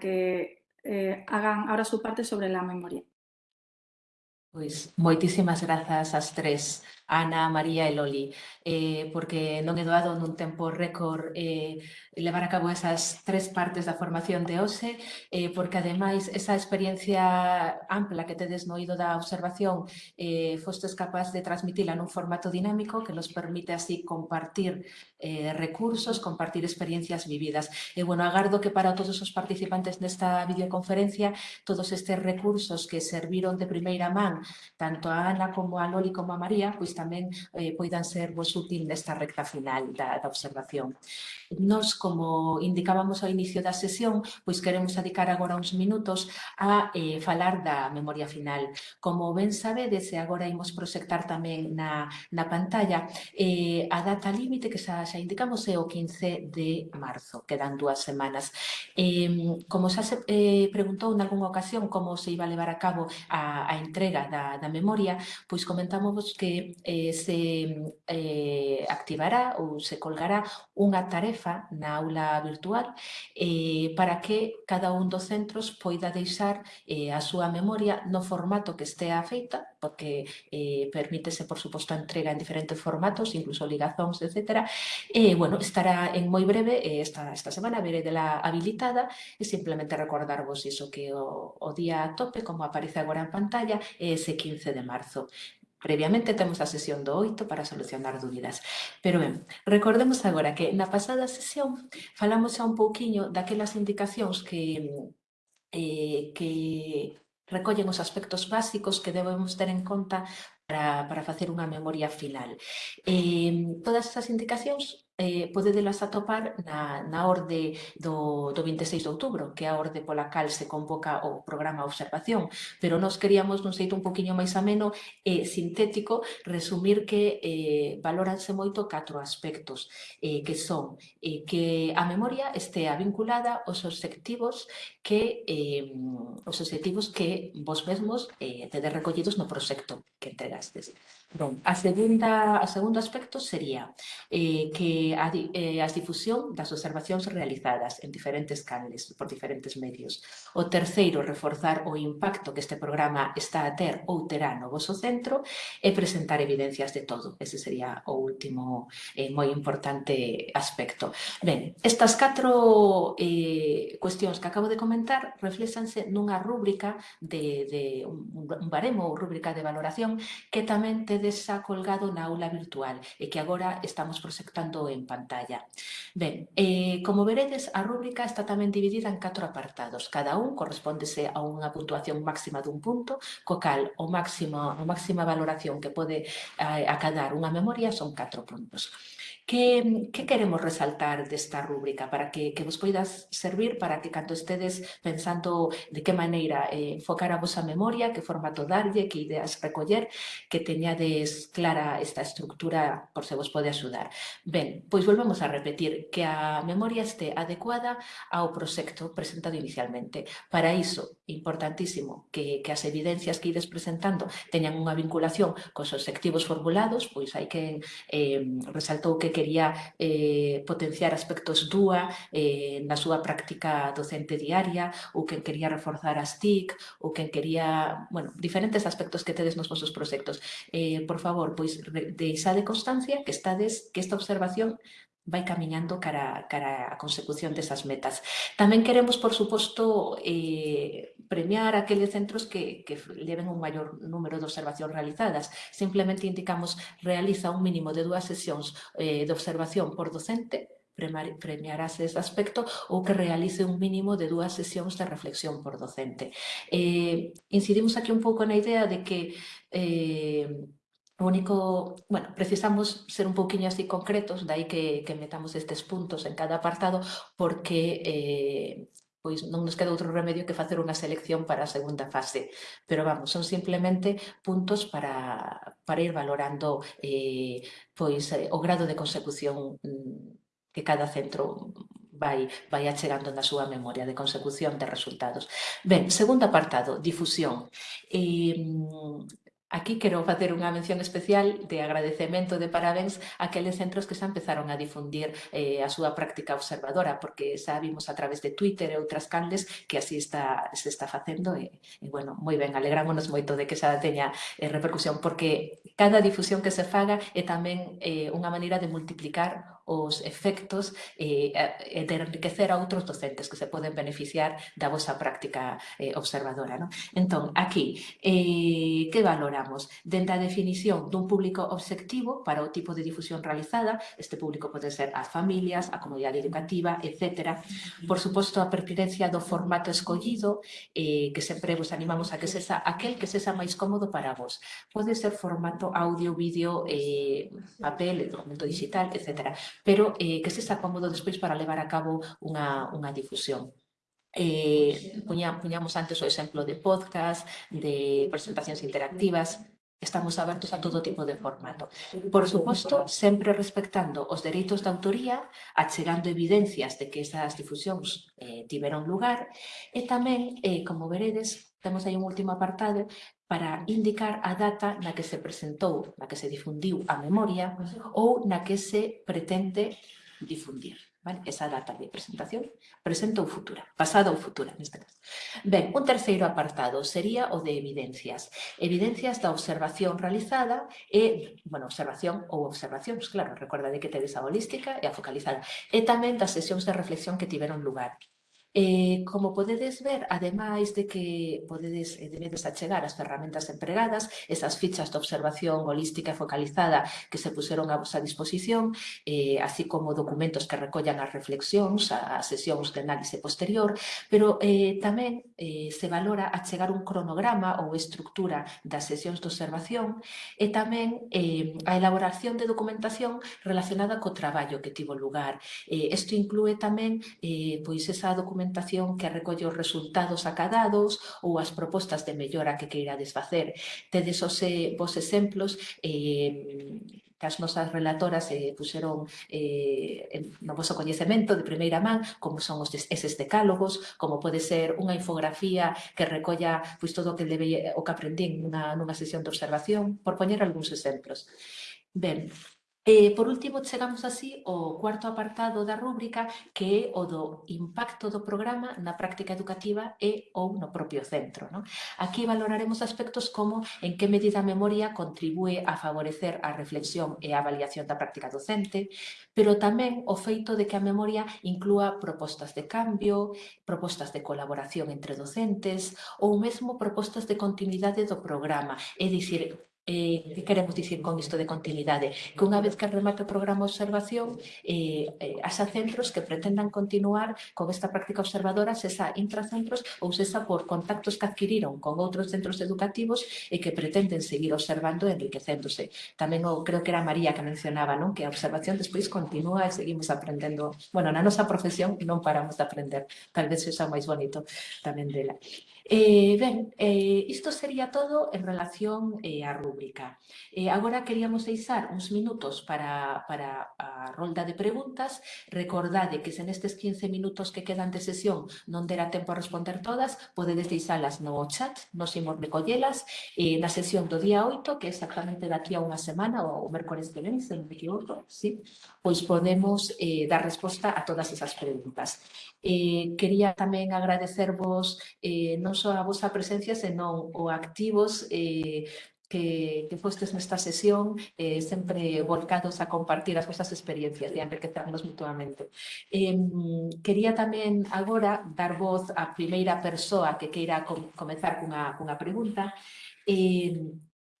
que eh, hagan ahora su parte sobre la memoria. Pois moitísimas grazas ás tres. Ana, María e Loli, eh, porque non é doado nun tempo récord eh, levar a cabo esas tres partes da formación de OSE, eh, porque ademais esa experiencia ampla que tedes no oído da observación eh, fostes capaz de transmitila nun formato dinámico que nos permite así compartir eh, recursos, compartir experiencias vividas. E, bueno, agardo que para todos os participantes nesta videoconferencia todos estes recursos que serviron de primeira man tanto a Ana como a Loli como a María, pois tamén eh, poidan ser vos útil nesta recta final da, da observación. Nos, como indicábamos ao inicio da sesión, pois queremos dedicar agora uns minutos a eh, falar da memoria final. Como ben sabedes, e agora imos proxectar tamén na, na pantalla, eh, a data límite que xa, xa indicamos é o 15 de marzo, quedan dúas semanas. Eh, como xa se eh, preguntou en algunha ocasión como se iba a levar a cabo a, a entrega da, da memoria, pois comentámos que eh, se eh, activará ou se colgará unha tarefa na aula virtual eh, para que cada un dos centros poida deixar eh, a súa memoria no formato que estea feita, porque eh, permítese, por suposto, a entrega en diferentes formatos, incluso ligazóns, etc. Eh, bueno, estará en moi breve, eh, esta, esta semana, veré de la habilitada, e simplemente recordarvos iso que o, o día a tope, como aparece agora en pantalla, é ese 15 de marzo. Previamente temos a sesión do 8 para solucionar dúbidas. Pero ben, recordemos agora que na pasada sesión falamos xa un pouquiño daquelas indicacións que, eh, que recollen os aspectos básicos que debemos ter en conta para, para facer unha memoria final. Eh, todas esas indicacións eh, podedelas atopar na, na orde do, do 26 de outubro, que é a orde pola cal se convoca o programa observación, pero nós queríamos nun xeito un poquinho máis ameno e eh, sintético resumir que eh, valoranse moito catro aspectos eh, que son eh, que a memoria estea vinculada aos obxectivos que eh, os obxectivos que vos mesmos eh, tedes recollidos no proxecto que entregastes. Ben, a segunda, a segundo aspecto sería eh, que a, eh, a difusión das observacións realizadas en diferentes canles, por diferentes medios. O terceiro, reforzar o impacto que este programa está a ter ou terá no vosso centro e presentar evidencias de todo. Ese sería o último eh, moi importante aspecto. Ben, estas catro eh, cuestións que acabo de comentar reflexanse nunha rúbrica de, de un, un baremo ou rúbrica de valoración que tamén ten tedes xa colgado na aula virtual e que agora estamos proxectando en pantalla. Ben, eh, como veredes, a rúbrica está tamén dividida en catro apartados. Cada un correspondese a unha puntuación máxima dun punto, co cal o máximo, a máxima valoración que pode eh, acadar unha memoria son catro puntos. Que, que queremos resaltar desta rúbrica para que, que vos poidas servir para que canto estedes pensando de eh, que maneira eh, enfocar a vosa memoria, que formato darlle, que ideas recoller, que teñades clara esta estructura por se vos pode axudar. Ben, pois volvemos a repetir que a memoria este adecuada ao proxecto presentado inicialmente. Para iso, importantísimo que, que as evidencias que ides presentando teñan unha vinculación cos obxectivos formulados, pois hai que eh, resaltou que quería eh, potenciar aspectos DUA eh, na súa práctica docente diaria, ou que quería reforzar as TIC, ou que quería, bueno, diferentes aspectos que tedes nos vosos proxectos. Eh, por favor, pois deixade constancia que estades que esta observación vai camiñando cara, cara a consecución desas metas. Tamén queremos, por suposto, eh, premiar aqueles centros que, que leven un maior número de observacións realizadas. Simplemente indicamos realiza un mínimo de dúas sesións eh, de observación por docente premiarase ese aspecto ou que realice un mínimo de dúas sesións de reflexión por docente. Eh, incidimos aquí un pouco na idea de que eh, O único, bueno, precisamos ser un pouquiño así concretos, dai que, que metamos estes puntos en cada apartado, porque eh, pois non nos queda outro remedio que facer unha selección para a segunda fase. Pero vamos, son simplemente puntos para, para ir valorando eh, pois eh, o grado de consecución mm, que cada centro vai, vai achegando na súa memoria de consecución de resultados. Ben, segundo apartado, difusión. Eh, mm, Aquí quero facer unha mención especial de agradecemento de parabéns a aqueles centros que xa empezaron a difundir eh, a súa práctica observadora, porque xa vimos a través de Twitter e outras canles que así está, se está facendo e, e bueno, moi ben, alegrámonos moito de que xa teña eh, repercusión, porque cada difusión que se faga é tamén eh, unha maneira de multiplicar os efectos eh, e, e eh, de enriquecer a outros docentes que se poden beneficiar da vosa práctica eh, observadora. Non? Entón, aquí, eh, que valoramos? Dende a definición dun público obxectivo para o tipo de difusión realizada, este público pode ser as familias, a comunidade educativa, etc. Por suposto, a pertinencia do formato escollido, eh, que sempre vos animamos a que sexa aquel que sexa máis cómodo para vos. Pode ser formato audio, vídeo, eh, papel, documento digital, etc pero eh, que se está cómodo despois para levar a cabo unha, unha difusión. Eh, puña, puñamos antes o exemplo de podcast, de presentacións interactivas, Estamos abertos a todo tipo de formato. Por suposto, sempre respectando os dereitos de autoría, achegando evidencias de que esas difusións eh, tiveron lugar, e tamén, eh, como veredes, Temos aí un último apartado para indicar a data na que se presentou, na que se difundiu a memoria ou na que se pretende difundir. Vale? Esa data de presentación, presente ou futura, pasada ou futura, neste caso. Ben, un terceiro apartado sería o de evidencias. Evidencias da observación realizada e, bueno, observación ou observacións, claro, recorda de que tedes a holística e a focalizada, e tamén das sesións de reflexión que tiveron lugar. Eh, como podedes ver, ademais de que podedes eh, debedes achegar as ferramentas empregadas, esas fichas de observación holística e focalizada que se puseron a vosa disposición, eh, así como documentos que recollan as reflexións, as sesións de análise posterior, pero eh, tamén eh, se valora achegar un cronograma ou estructura das sesións de observación e tamén eh, a elaboración de documentación relacionada co traballo que tivo lugar. Eh, isto inclúe tamén eh, pois esa documentación documentación que recolle os resultados acadados ou as propostas de mellora que queirades facer. Tedes os, eh, vos exemplos eh, que as nosas relatoras eh, puseron eh, no vosso coñecemento de primeira man como son os des, eses decálogos, como pode ser unha infografía que recolla pois, todo o que, debe, o que aprendín nunha, nunha sesión de observación, por poñer algúns exemplos. Ben, E, por último, chegamos así ao cuarto apartado da rúbrica que é o do impacto do programa na práctica educativa e ou no propio centro. Non? Aquí valoraremos aspectos como en que medida a memoria contribúe a favorecer a reflexión e a avaliación da práctica docente, pero tamén o feito de que a memoria inclúa propostas de cambio, propostas de colaboración entre docentes ou mesmo propostas de continuidade do programa, é dicir, Eh, que queremos dicir con isto de continuidade? Que unha vez que remate o programa de observación, eh, eh, haxa centros que pretendan continuar con esta práctica observadora, sesa intracentros ou sesa por contactos que adquiriron con outros centros educativos e que pretenden seguir observando e enriquecéndose. Tamén o, creo que era María que mencionaba non que a observación despois continúa e seguimos aprendendo. Bueno, na nosa profesión non paramos de aprender, tal vez sexa o máis bonito tamén dela. Eh, ben, eh, isto sería todo en relación eh, á rúbrica. Eh, agora queríamos deixar uns minutos para, para a rolda de preguntas. Recordade que se nestes 15 minutos que quedan de sesión non dera tempo a responder todas, podedes deixalas no chat, nos imos recollelas eh, na sesión do día 8, que é exactamente daqui a unha semana, ou o mércores que ven, se non me equivoco, sí? pois podemos eh, dar resposta a todas esas preguntas. Eh, quería tamén agradecervos eh, non só a vosa presencia, senón o activos eh, que, que fostes nesta sesión eh, sempre volcados a compartir as vosas experiencias e a enriquecernos mutuamente. Eh, quería tamén agora dar voz á primeira persoa que queira com comenzar cunha, cunha pregunta. Eh,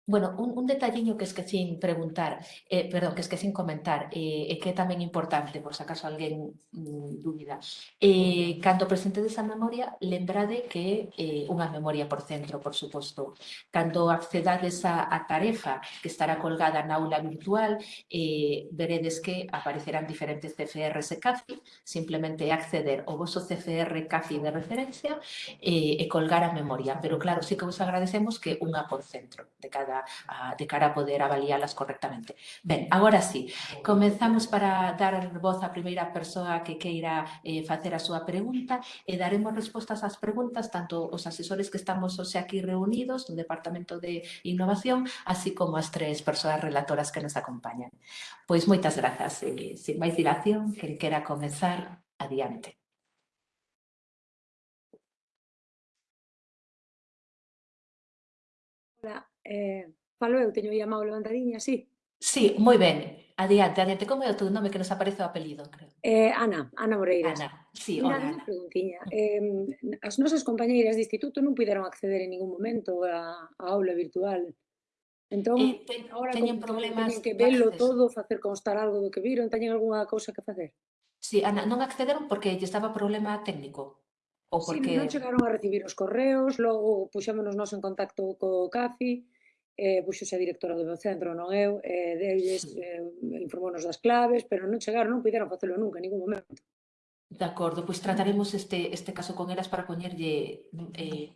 Bueno, un, un detalliño que esquecín preguntar, eh, perdón, que esquecín comentar, e eh, que é tamén importante, por se acaso alguén mm, dúbida. Eh, cando presentedes a memoria, lembrade que é eh, unha memoria por centro, por suposto. Cando accedades a, a tarefa que estará colgada na aula virtual, eh, veredes que aparecerán diferentes CFRs e CAFI, simplemente acceder ao vosso CFR CAFI de referencia eh, e colgar a memoria. Pero claro, sí que vos agradecemos que unha por centro de cada a, de cara a poder avaliálas correctamente. Ben, agora sí, comenzamos para dar voz á primeira persoa que queira eh, facer a súa pregunta e daremos respostas ás preguntas tanto os asesores que estamos hoxe aquí reunidos no Departamento de Innovación, así como as tres persoas relatoras que nos acompañan. Pois moitas grazas. E, sin máis dilación, que quera comenzar, adiante. Hola, eh, falo eu, teño aí a mão levantadiña, sí. Sí, moi ben. Adiante, adiante, como é o teu nome que nos aparece o apelido, creo? Eh, Ana, Ana Moreiras. Ana, sí, hola Ana. Ana. Preguntiña. Eh, as nosas compañeiras de instituto non puderon acceder en ningún momento a, a aula virtual. Entón, eh, ten, ahora teñen problemas teñen que velo todo, facer constar algo do que viron, teñen algunha cousa que facer? Sí, Ana, non accederon porque lle estaba problema técnico. Ou porque... Sí, non chegaron a recibir os correos, logo puxémonos nos en contacto co CAFI, eh, puxose a directora do centro, non eu, eh, deles eh, informounos das claves, pero non chegaron, non puderon facelo nunca, en ningún momento. De acordo, pois trataremos este, este caso con elas para poñerlle eh,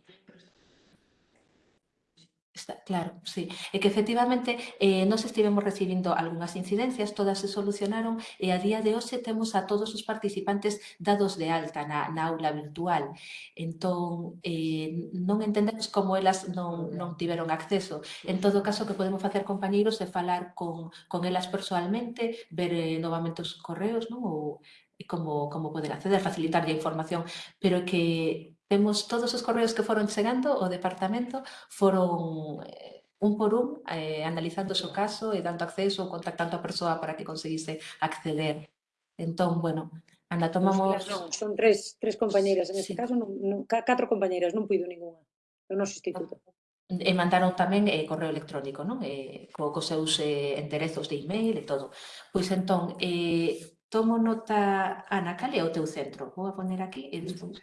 Está, claro, sí. E que efectivamente eh, nos estivemos recibindo algunhas incidencias, todas se solucionaron e a día de hoxe temos a todos os participantes dados de alta na, na aula virtual. Entón, eh, non entendemos como elas non, non tiveron acceso. En todo caso, que podemos facer compañeiros é falar con, con elas personalmente, ver eh, novamente os correos, non? ou como, como poder acceder, facilitarlle a información, pero que Temos todos os correos que foron chegando, o departamento foron eh, un por un eh, analizando o seu caso e dando acceso ou contactando a persoa para que conseguise acceder. Entón, bueno, Ana, pois tomamos... Non, son tres, tres compañeiras, en este caso, non, non, catro compañeiras, non puido ninguna do noso instituto. E mandaron tamén eh, correo electrónico, non? Eh, co, co seus eh, enderezos de email e todo. Pois entón, eh, tomo nota, Ana, cal é o teu centro? Vou a poner aquí e despois...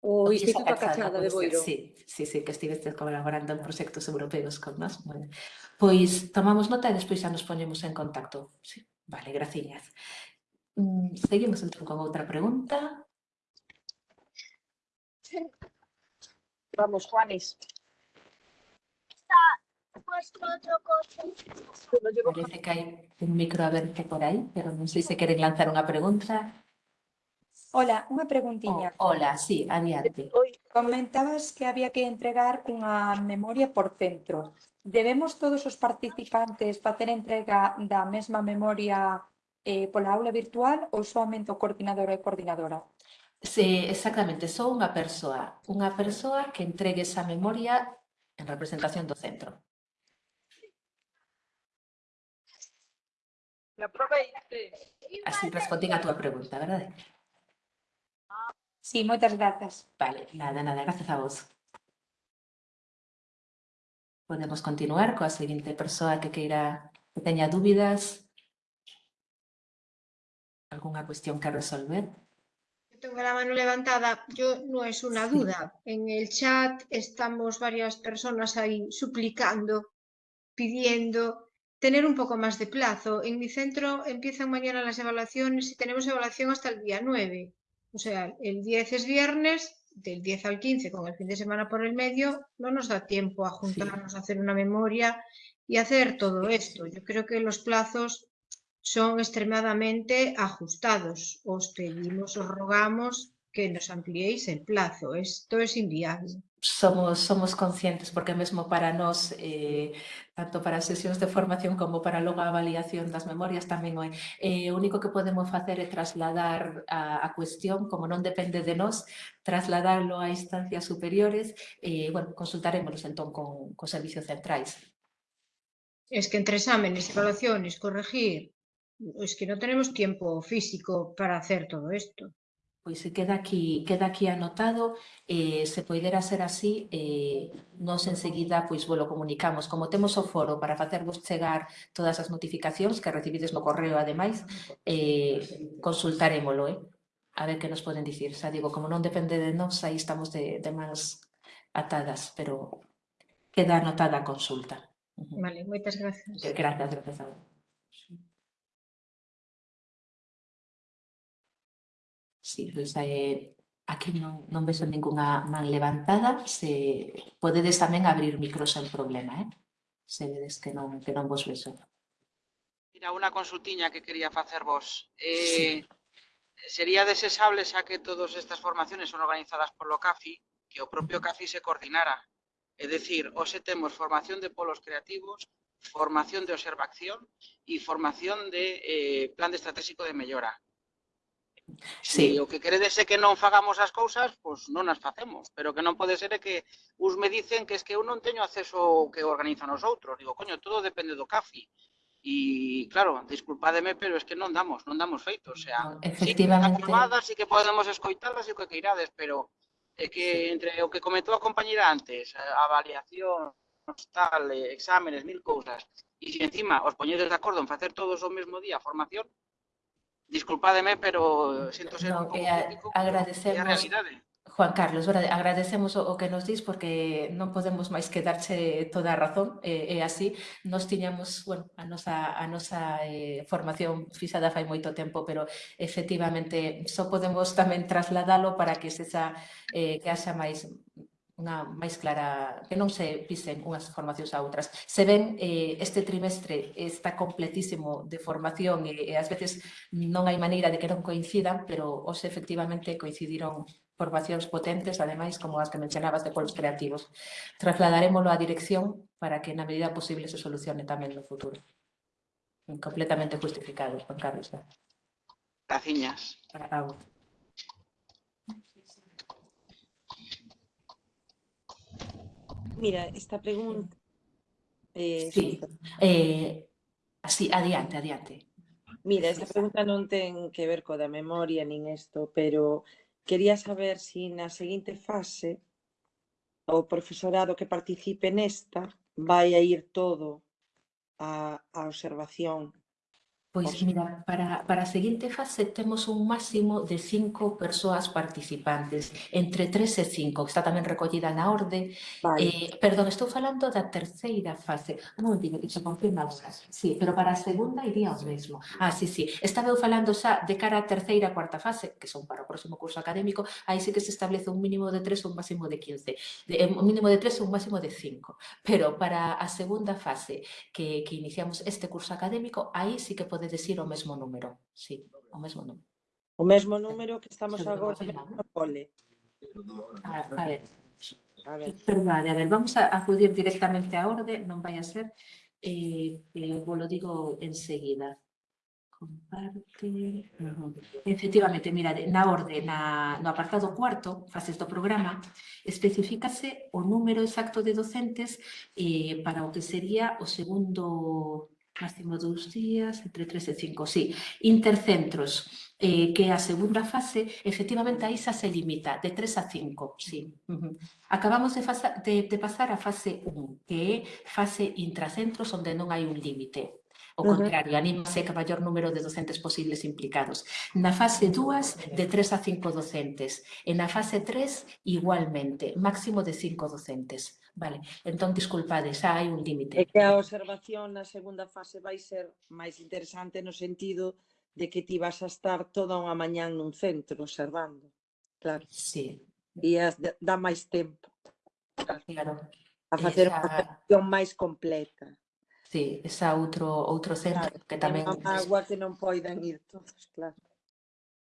O Instituto Cachada, de Boiro. Sí, sí, sí, que estiveste colaborando en proxectos europeos con nós. Bueno, pois tomamos nota e despois xa nos poñemos en contacto. Sí, vale, graciñas. Mm, seguimos entón con outra pregunta. Vamos, Juanes. puesto otro coche. Parece que hai un micro aberto por aí, pero non sei se queren lanzar unha pregunta. Hola, unha preguntiña. Oh, hola, sí, adiante. Comentabas que había que entregar unha memoria por centro. Debemos todos os participantes facer entrega da mesma memoria eh, pola aula virtual ou somente o coordinador e coordinadora? Sí, exactamente, só unha persoa. Unha persoa que entregue esa memoria en representación do centro. Así respondín a túa pregunta, verdade? Sí, moitas grazas. Vale, nada, nada, gracias a vos. Podemos continuar coa seguinte persoa que queira que teña dúbidas. Alguna cuestión que resolver? Tengo la mano levantada, yo no es una duda. En el chat estamos varias personas ahí suplicando, pidiendo tener un poco más de plazo. En mi centro empiezan mañana las evaluaciones y tenemos evaluación hasta el día 9. O sea, el 10 es viernes, del 10 al 15 con el fin de semana por el medio, no nos da tiempo a juntarnos, a hacer una memoria y hacer todo esto. Yo creo que los plazos son extremadamente ajustados. Os pedimos, os rogamos que nos ampliéis el plazo. Esto es inviable. somos, somos conscientes, porque mesmo para nós, eh, tanto para as sesións de formación como para logo a avaliación das memorias tamén o é. Eh, o único que podemos facer é trasladar a, a cuestión, como non depende de nós, trasladarlo a instancias superiores e, eh, bueno, consultaremos entón con, con servicios centrais. Es que entre exámenes, evaluaciones, corregir, es que no tenemos tiempo físico para hacer todo esto. Pois queda aquí, queda aquí anotado, eh, se poidera ser así, eh, nos enseguida pois volo comunicamos. Como temos o foro para facervos chegar todas as notificacións que recibides no correo, ademais, eh, consultarémolo, eh? a ver que nos poden dicir. Xa digo, como non depende de nós, aí estamos de, de mans atadas, pero queda anotada a consulta. Vale, moitas gracias. Gracias, gracias a vos. Sí, pois, eh, aquí non, non vexo ninguna man levantada. Se podedes tamén abrir micro sen problema, eh? Se vedes que non, que non vos vexo. Mira, unha consultiña que quería facer vos. Eh, sí. Sería desesable xa que todas estas formaciones son organizadas polo CAFI, que o propio CAFI se coordinara. É dicir, hoxe temos formación de polos creativos, formación de observación e formación de eh, plan de estratégico de mellora. Sí. E o que queredes é que non fagamos as cousas, pois non as facemos, pero que non pode ser é que us me dicen que es que eu non teño acceso ao que organizan os outros. Digo, coño, todo depende do CAFI. E claro, disculpademe, pero es que non damos, non damos feito, o sea, efectivamente. Sí, formadas, sí que podemos escoitalas e o que queirades, pero é que entre o que comentou a compañeira antes, a avaliación, tal, eh, exámenes, mil cousas, e se encima os poñedes de acordo en facer todos o mesmo día a formación, Disculpademe, pero sinto ser no, un pouco a, crítico, agradecemos, a realidade. ¿eh? Juan Carlos, agradecemos o, o que nos dis porque non podemos máis que darche toda a razón, e, e así nos tiñamos, bueno, a nosa, a nosa eh, formación fixada fai moito tempo, pero efectivamente só podemos tamén trasladalo para que sexa, eh, que haxa máis unha máis clara, que non se pisen unhas formacións a outras. Se ven, eh, este trimestre está completísimo de formación e, e ás veces non hai maneira de que non coincidan, pero os efectivamente coincidiron formacións potentes, ademais, como as que mencionabas de polos creativos. Trasladarémoslo á dirección para que na medida posible se solucione tamén no futuro. Completamente justificado, Juan Carlos. Graciñas. para Mira, esta pregunta... Eh, sí, eh, así, adiante, adiante. Mira, esta pregunta non ten que ver co da memoria nin isto, pero quería saber se si na seguinte fase o profesorado que participe nesta vai a ir todo a, a observación Pois mira, para, para a seguinte fase temos un máximo de cinco persoas participantes, entre tres e cinco, que está tamén recollida na orde. Vale. Eh, perdón, estou falando da terceira fase. Un momentino, que se confirma agora. Sí, pero para a segunda iría os mesmo. Ah, sí, sí. Estaba eu falando xa de cara á terceira e cuarta fase, que son para o próximo curso académico, aí sí que se establece un mínimo de tres ou un máximo de 15. De, eh, un mínimo de tres ou un máximo de cinco. Pero para a segunda fase, que, que iniciamos este curso académico, aí sí que podedes ir o mesmo número. Sí, o mesmo número. O mesmo número que estamos agora no cole. A, a ver, A ver. Perdade, a ver, vamos a acudir directamente á orde, non vai a ser, eh, eh, vos lo digo enseguida. Comparte. Efectivamente, mira, na orde, na, no apartado cuarto, fases do programa, especificase o número exacto de docentes eh, para o que sería o segundo máximo dous días, entre tres e cinco, sí. Intercentros, eh, que a segunda fase, efectivamente, aí xa se limita, de tres a cinco, sí. Uh -huh. Acabamos de, fasa, de, de pasar a fase 1, que é fase intracentros, onde non hai un límite. O contrario, anímase que maior número de docentes posibles implicados. Na fase 2, de 3 a 5 docentes. E na fase 3, igualmente, máximo de 5 docentes. Vale, entón, disculpade, xa hai un límite. É que a observación na segunda fase vai ser máis interesante no sentido de que ti vas a estar toda unha mañán nun centro observando. Claro. Sí. E as dá máis tempo. Claro. A facer Esa... unha máis completa. Sí, esa outro, outro centro claro, que tamén... Agua que non poidan ir todos, claro.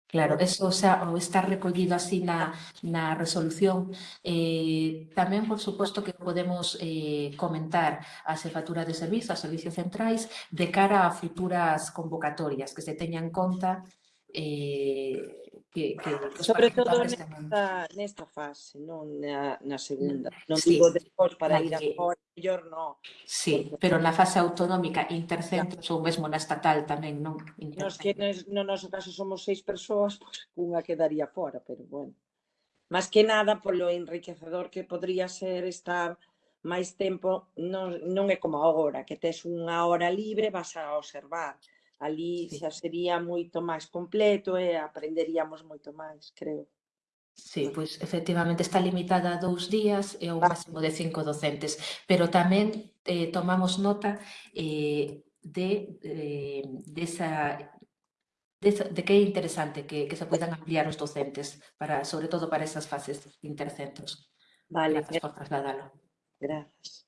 Claro, eso o sea, está recollido así na, na resolución. Eh, tamén, por suposto, que podemos eh, comentar a xefatura de Servizos, a Servicios Centrais, de cara a futuras convocatorias, que se teñan en conta eh, que, que sobre todo nesta, nesta fase, non na, na segunda. Mm, non sí. digo despois para ir que... a fora, mellor non. Sí, pero na fase autonómica, intercentros claro. ou mesmo na estatal tamén, non? Nos que nes, no noso caso somos seis persoas, pois unha quedaría fora, pero bueno. Más que nada polo enriquecedor que podría ser estar máis tempo, non, non é como agora, que tes unha hora libre, vas a observar ali sí. xa sería moito máis completo e aprenderíamos moito máis, creo. Sí, pois efectivamente está limitada a dous días e a un ah. máximo de cinco docentes, pero tamén eh, tomamos nota eh, de, eh, desa, esa, de, de que é interesante que, que se poidan ampliar os docentes, para, sobre todo para esas fases intercentros. Vale. Gracias, por trasladalo. Gracias.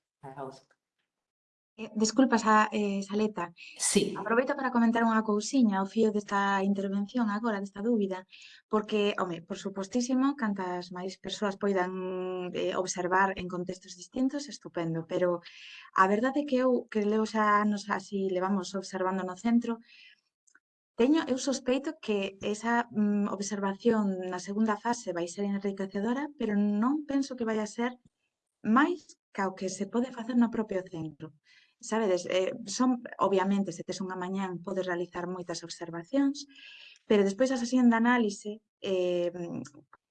Eh, disculpa, Sa, eh, Saleta. Sí. Aproveito para comentar unha cousiña ao fío desta intervención agora, desta dúbida, porque, home, por supostísimo, cantas máis persoas poidan eh, observar en contextos distintos, estupendo, pero a verdade é que eu, que leo xa anos así levamos observando no centro, Teño, eu sospeito que esa mm, observación na segunda fase vai ser enriquecedora, pero non penso que vai a ser máis ca o que se pode facer no propio centro. Sabedes, eh, son, obviamente, se tes unha mañán podes realizar moitas observacións, pero despois a sesión de análise eh,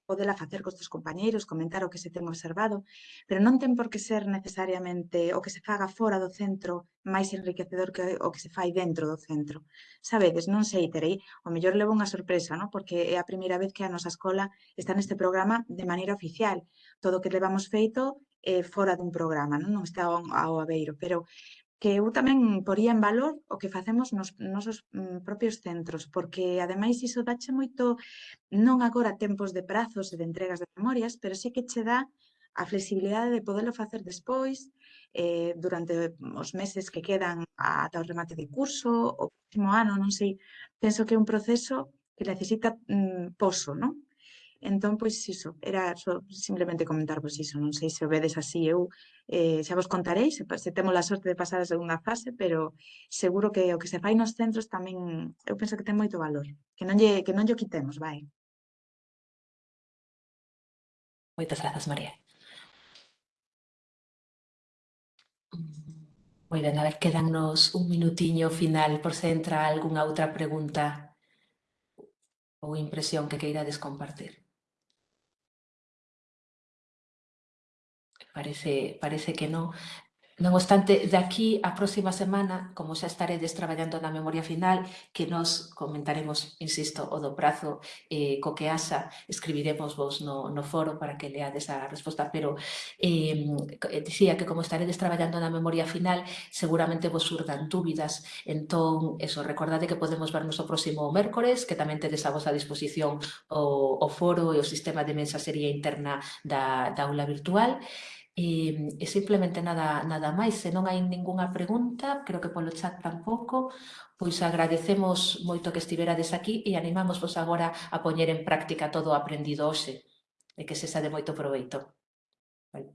podela facer cos teus compañeiros, comentar o que se ten observado, pero non ten por que ser necesariamente o que se faga fora do centro máis enriquecedor que o que se fai dentro do centro. Sabedes, non sei, terei, o mellor levo unha sorpresa, non? porque é a primeira vez que a nosa escola está neste programa de maneira oficial. Todo o que levamos feito eh, fora dun programa, non, non está ao, ao aveiro, pero que eu tamén poría en valor o que facemos nos nosos mm, propios centros, porque ademais iso dache moito, non agora tempos de prazos e de entregas de memorias, pero sí que che dá a flexibilidade de poderlo facer despois, eh, durante os meses que quedan ata o remate de curso, o próximo ano, non sei, penso que é un proceso que necesita mm, poso, non? Entón, pois iso, era só simplemente comentarvos pois iso, non sei se o vedes así, eu eh, xa vos contarei, se, se temos a sorte de pasar a segunda fase, pero seguro que o que se fai nos centros tamén, eu penso que ten moito valor, que non lle, que non lle quitemos, vai. Moitas grazas, María. Moi ben, a ver, quedannos un minutiño final por se entra algunha outra pregunta ou impresión que queirades compartir. parece, parece que non. Non obstante, de aquí a próxima semana, como xa estaredes traballando na memoria final, que nos comentaremos, insisto, o do prazo eh, co que asa, escribiremos vos no, no foro para que leades a resposta, pero eh, dicía que como estaredes traballando na memoria final, seguramente vos surdan dúbidas, entón, eso, recordade que podemos vernos o próximo mércores, que tamén tedes a vosa disposición o, o foro e o sistema de mensaxería interna da, da aula virtual, e E, e simplemente nada, nada máis, se non hai ningunha pregunta, creo que polo chat tampouco, pois agradecemos moito que estiverades aquí e animamos vos agora a poñer en práctica todo o aprendido hoxe e que se xa de moito proveito. Vale.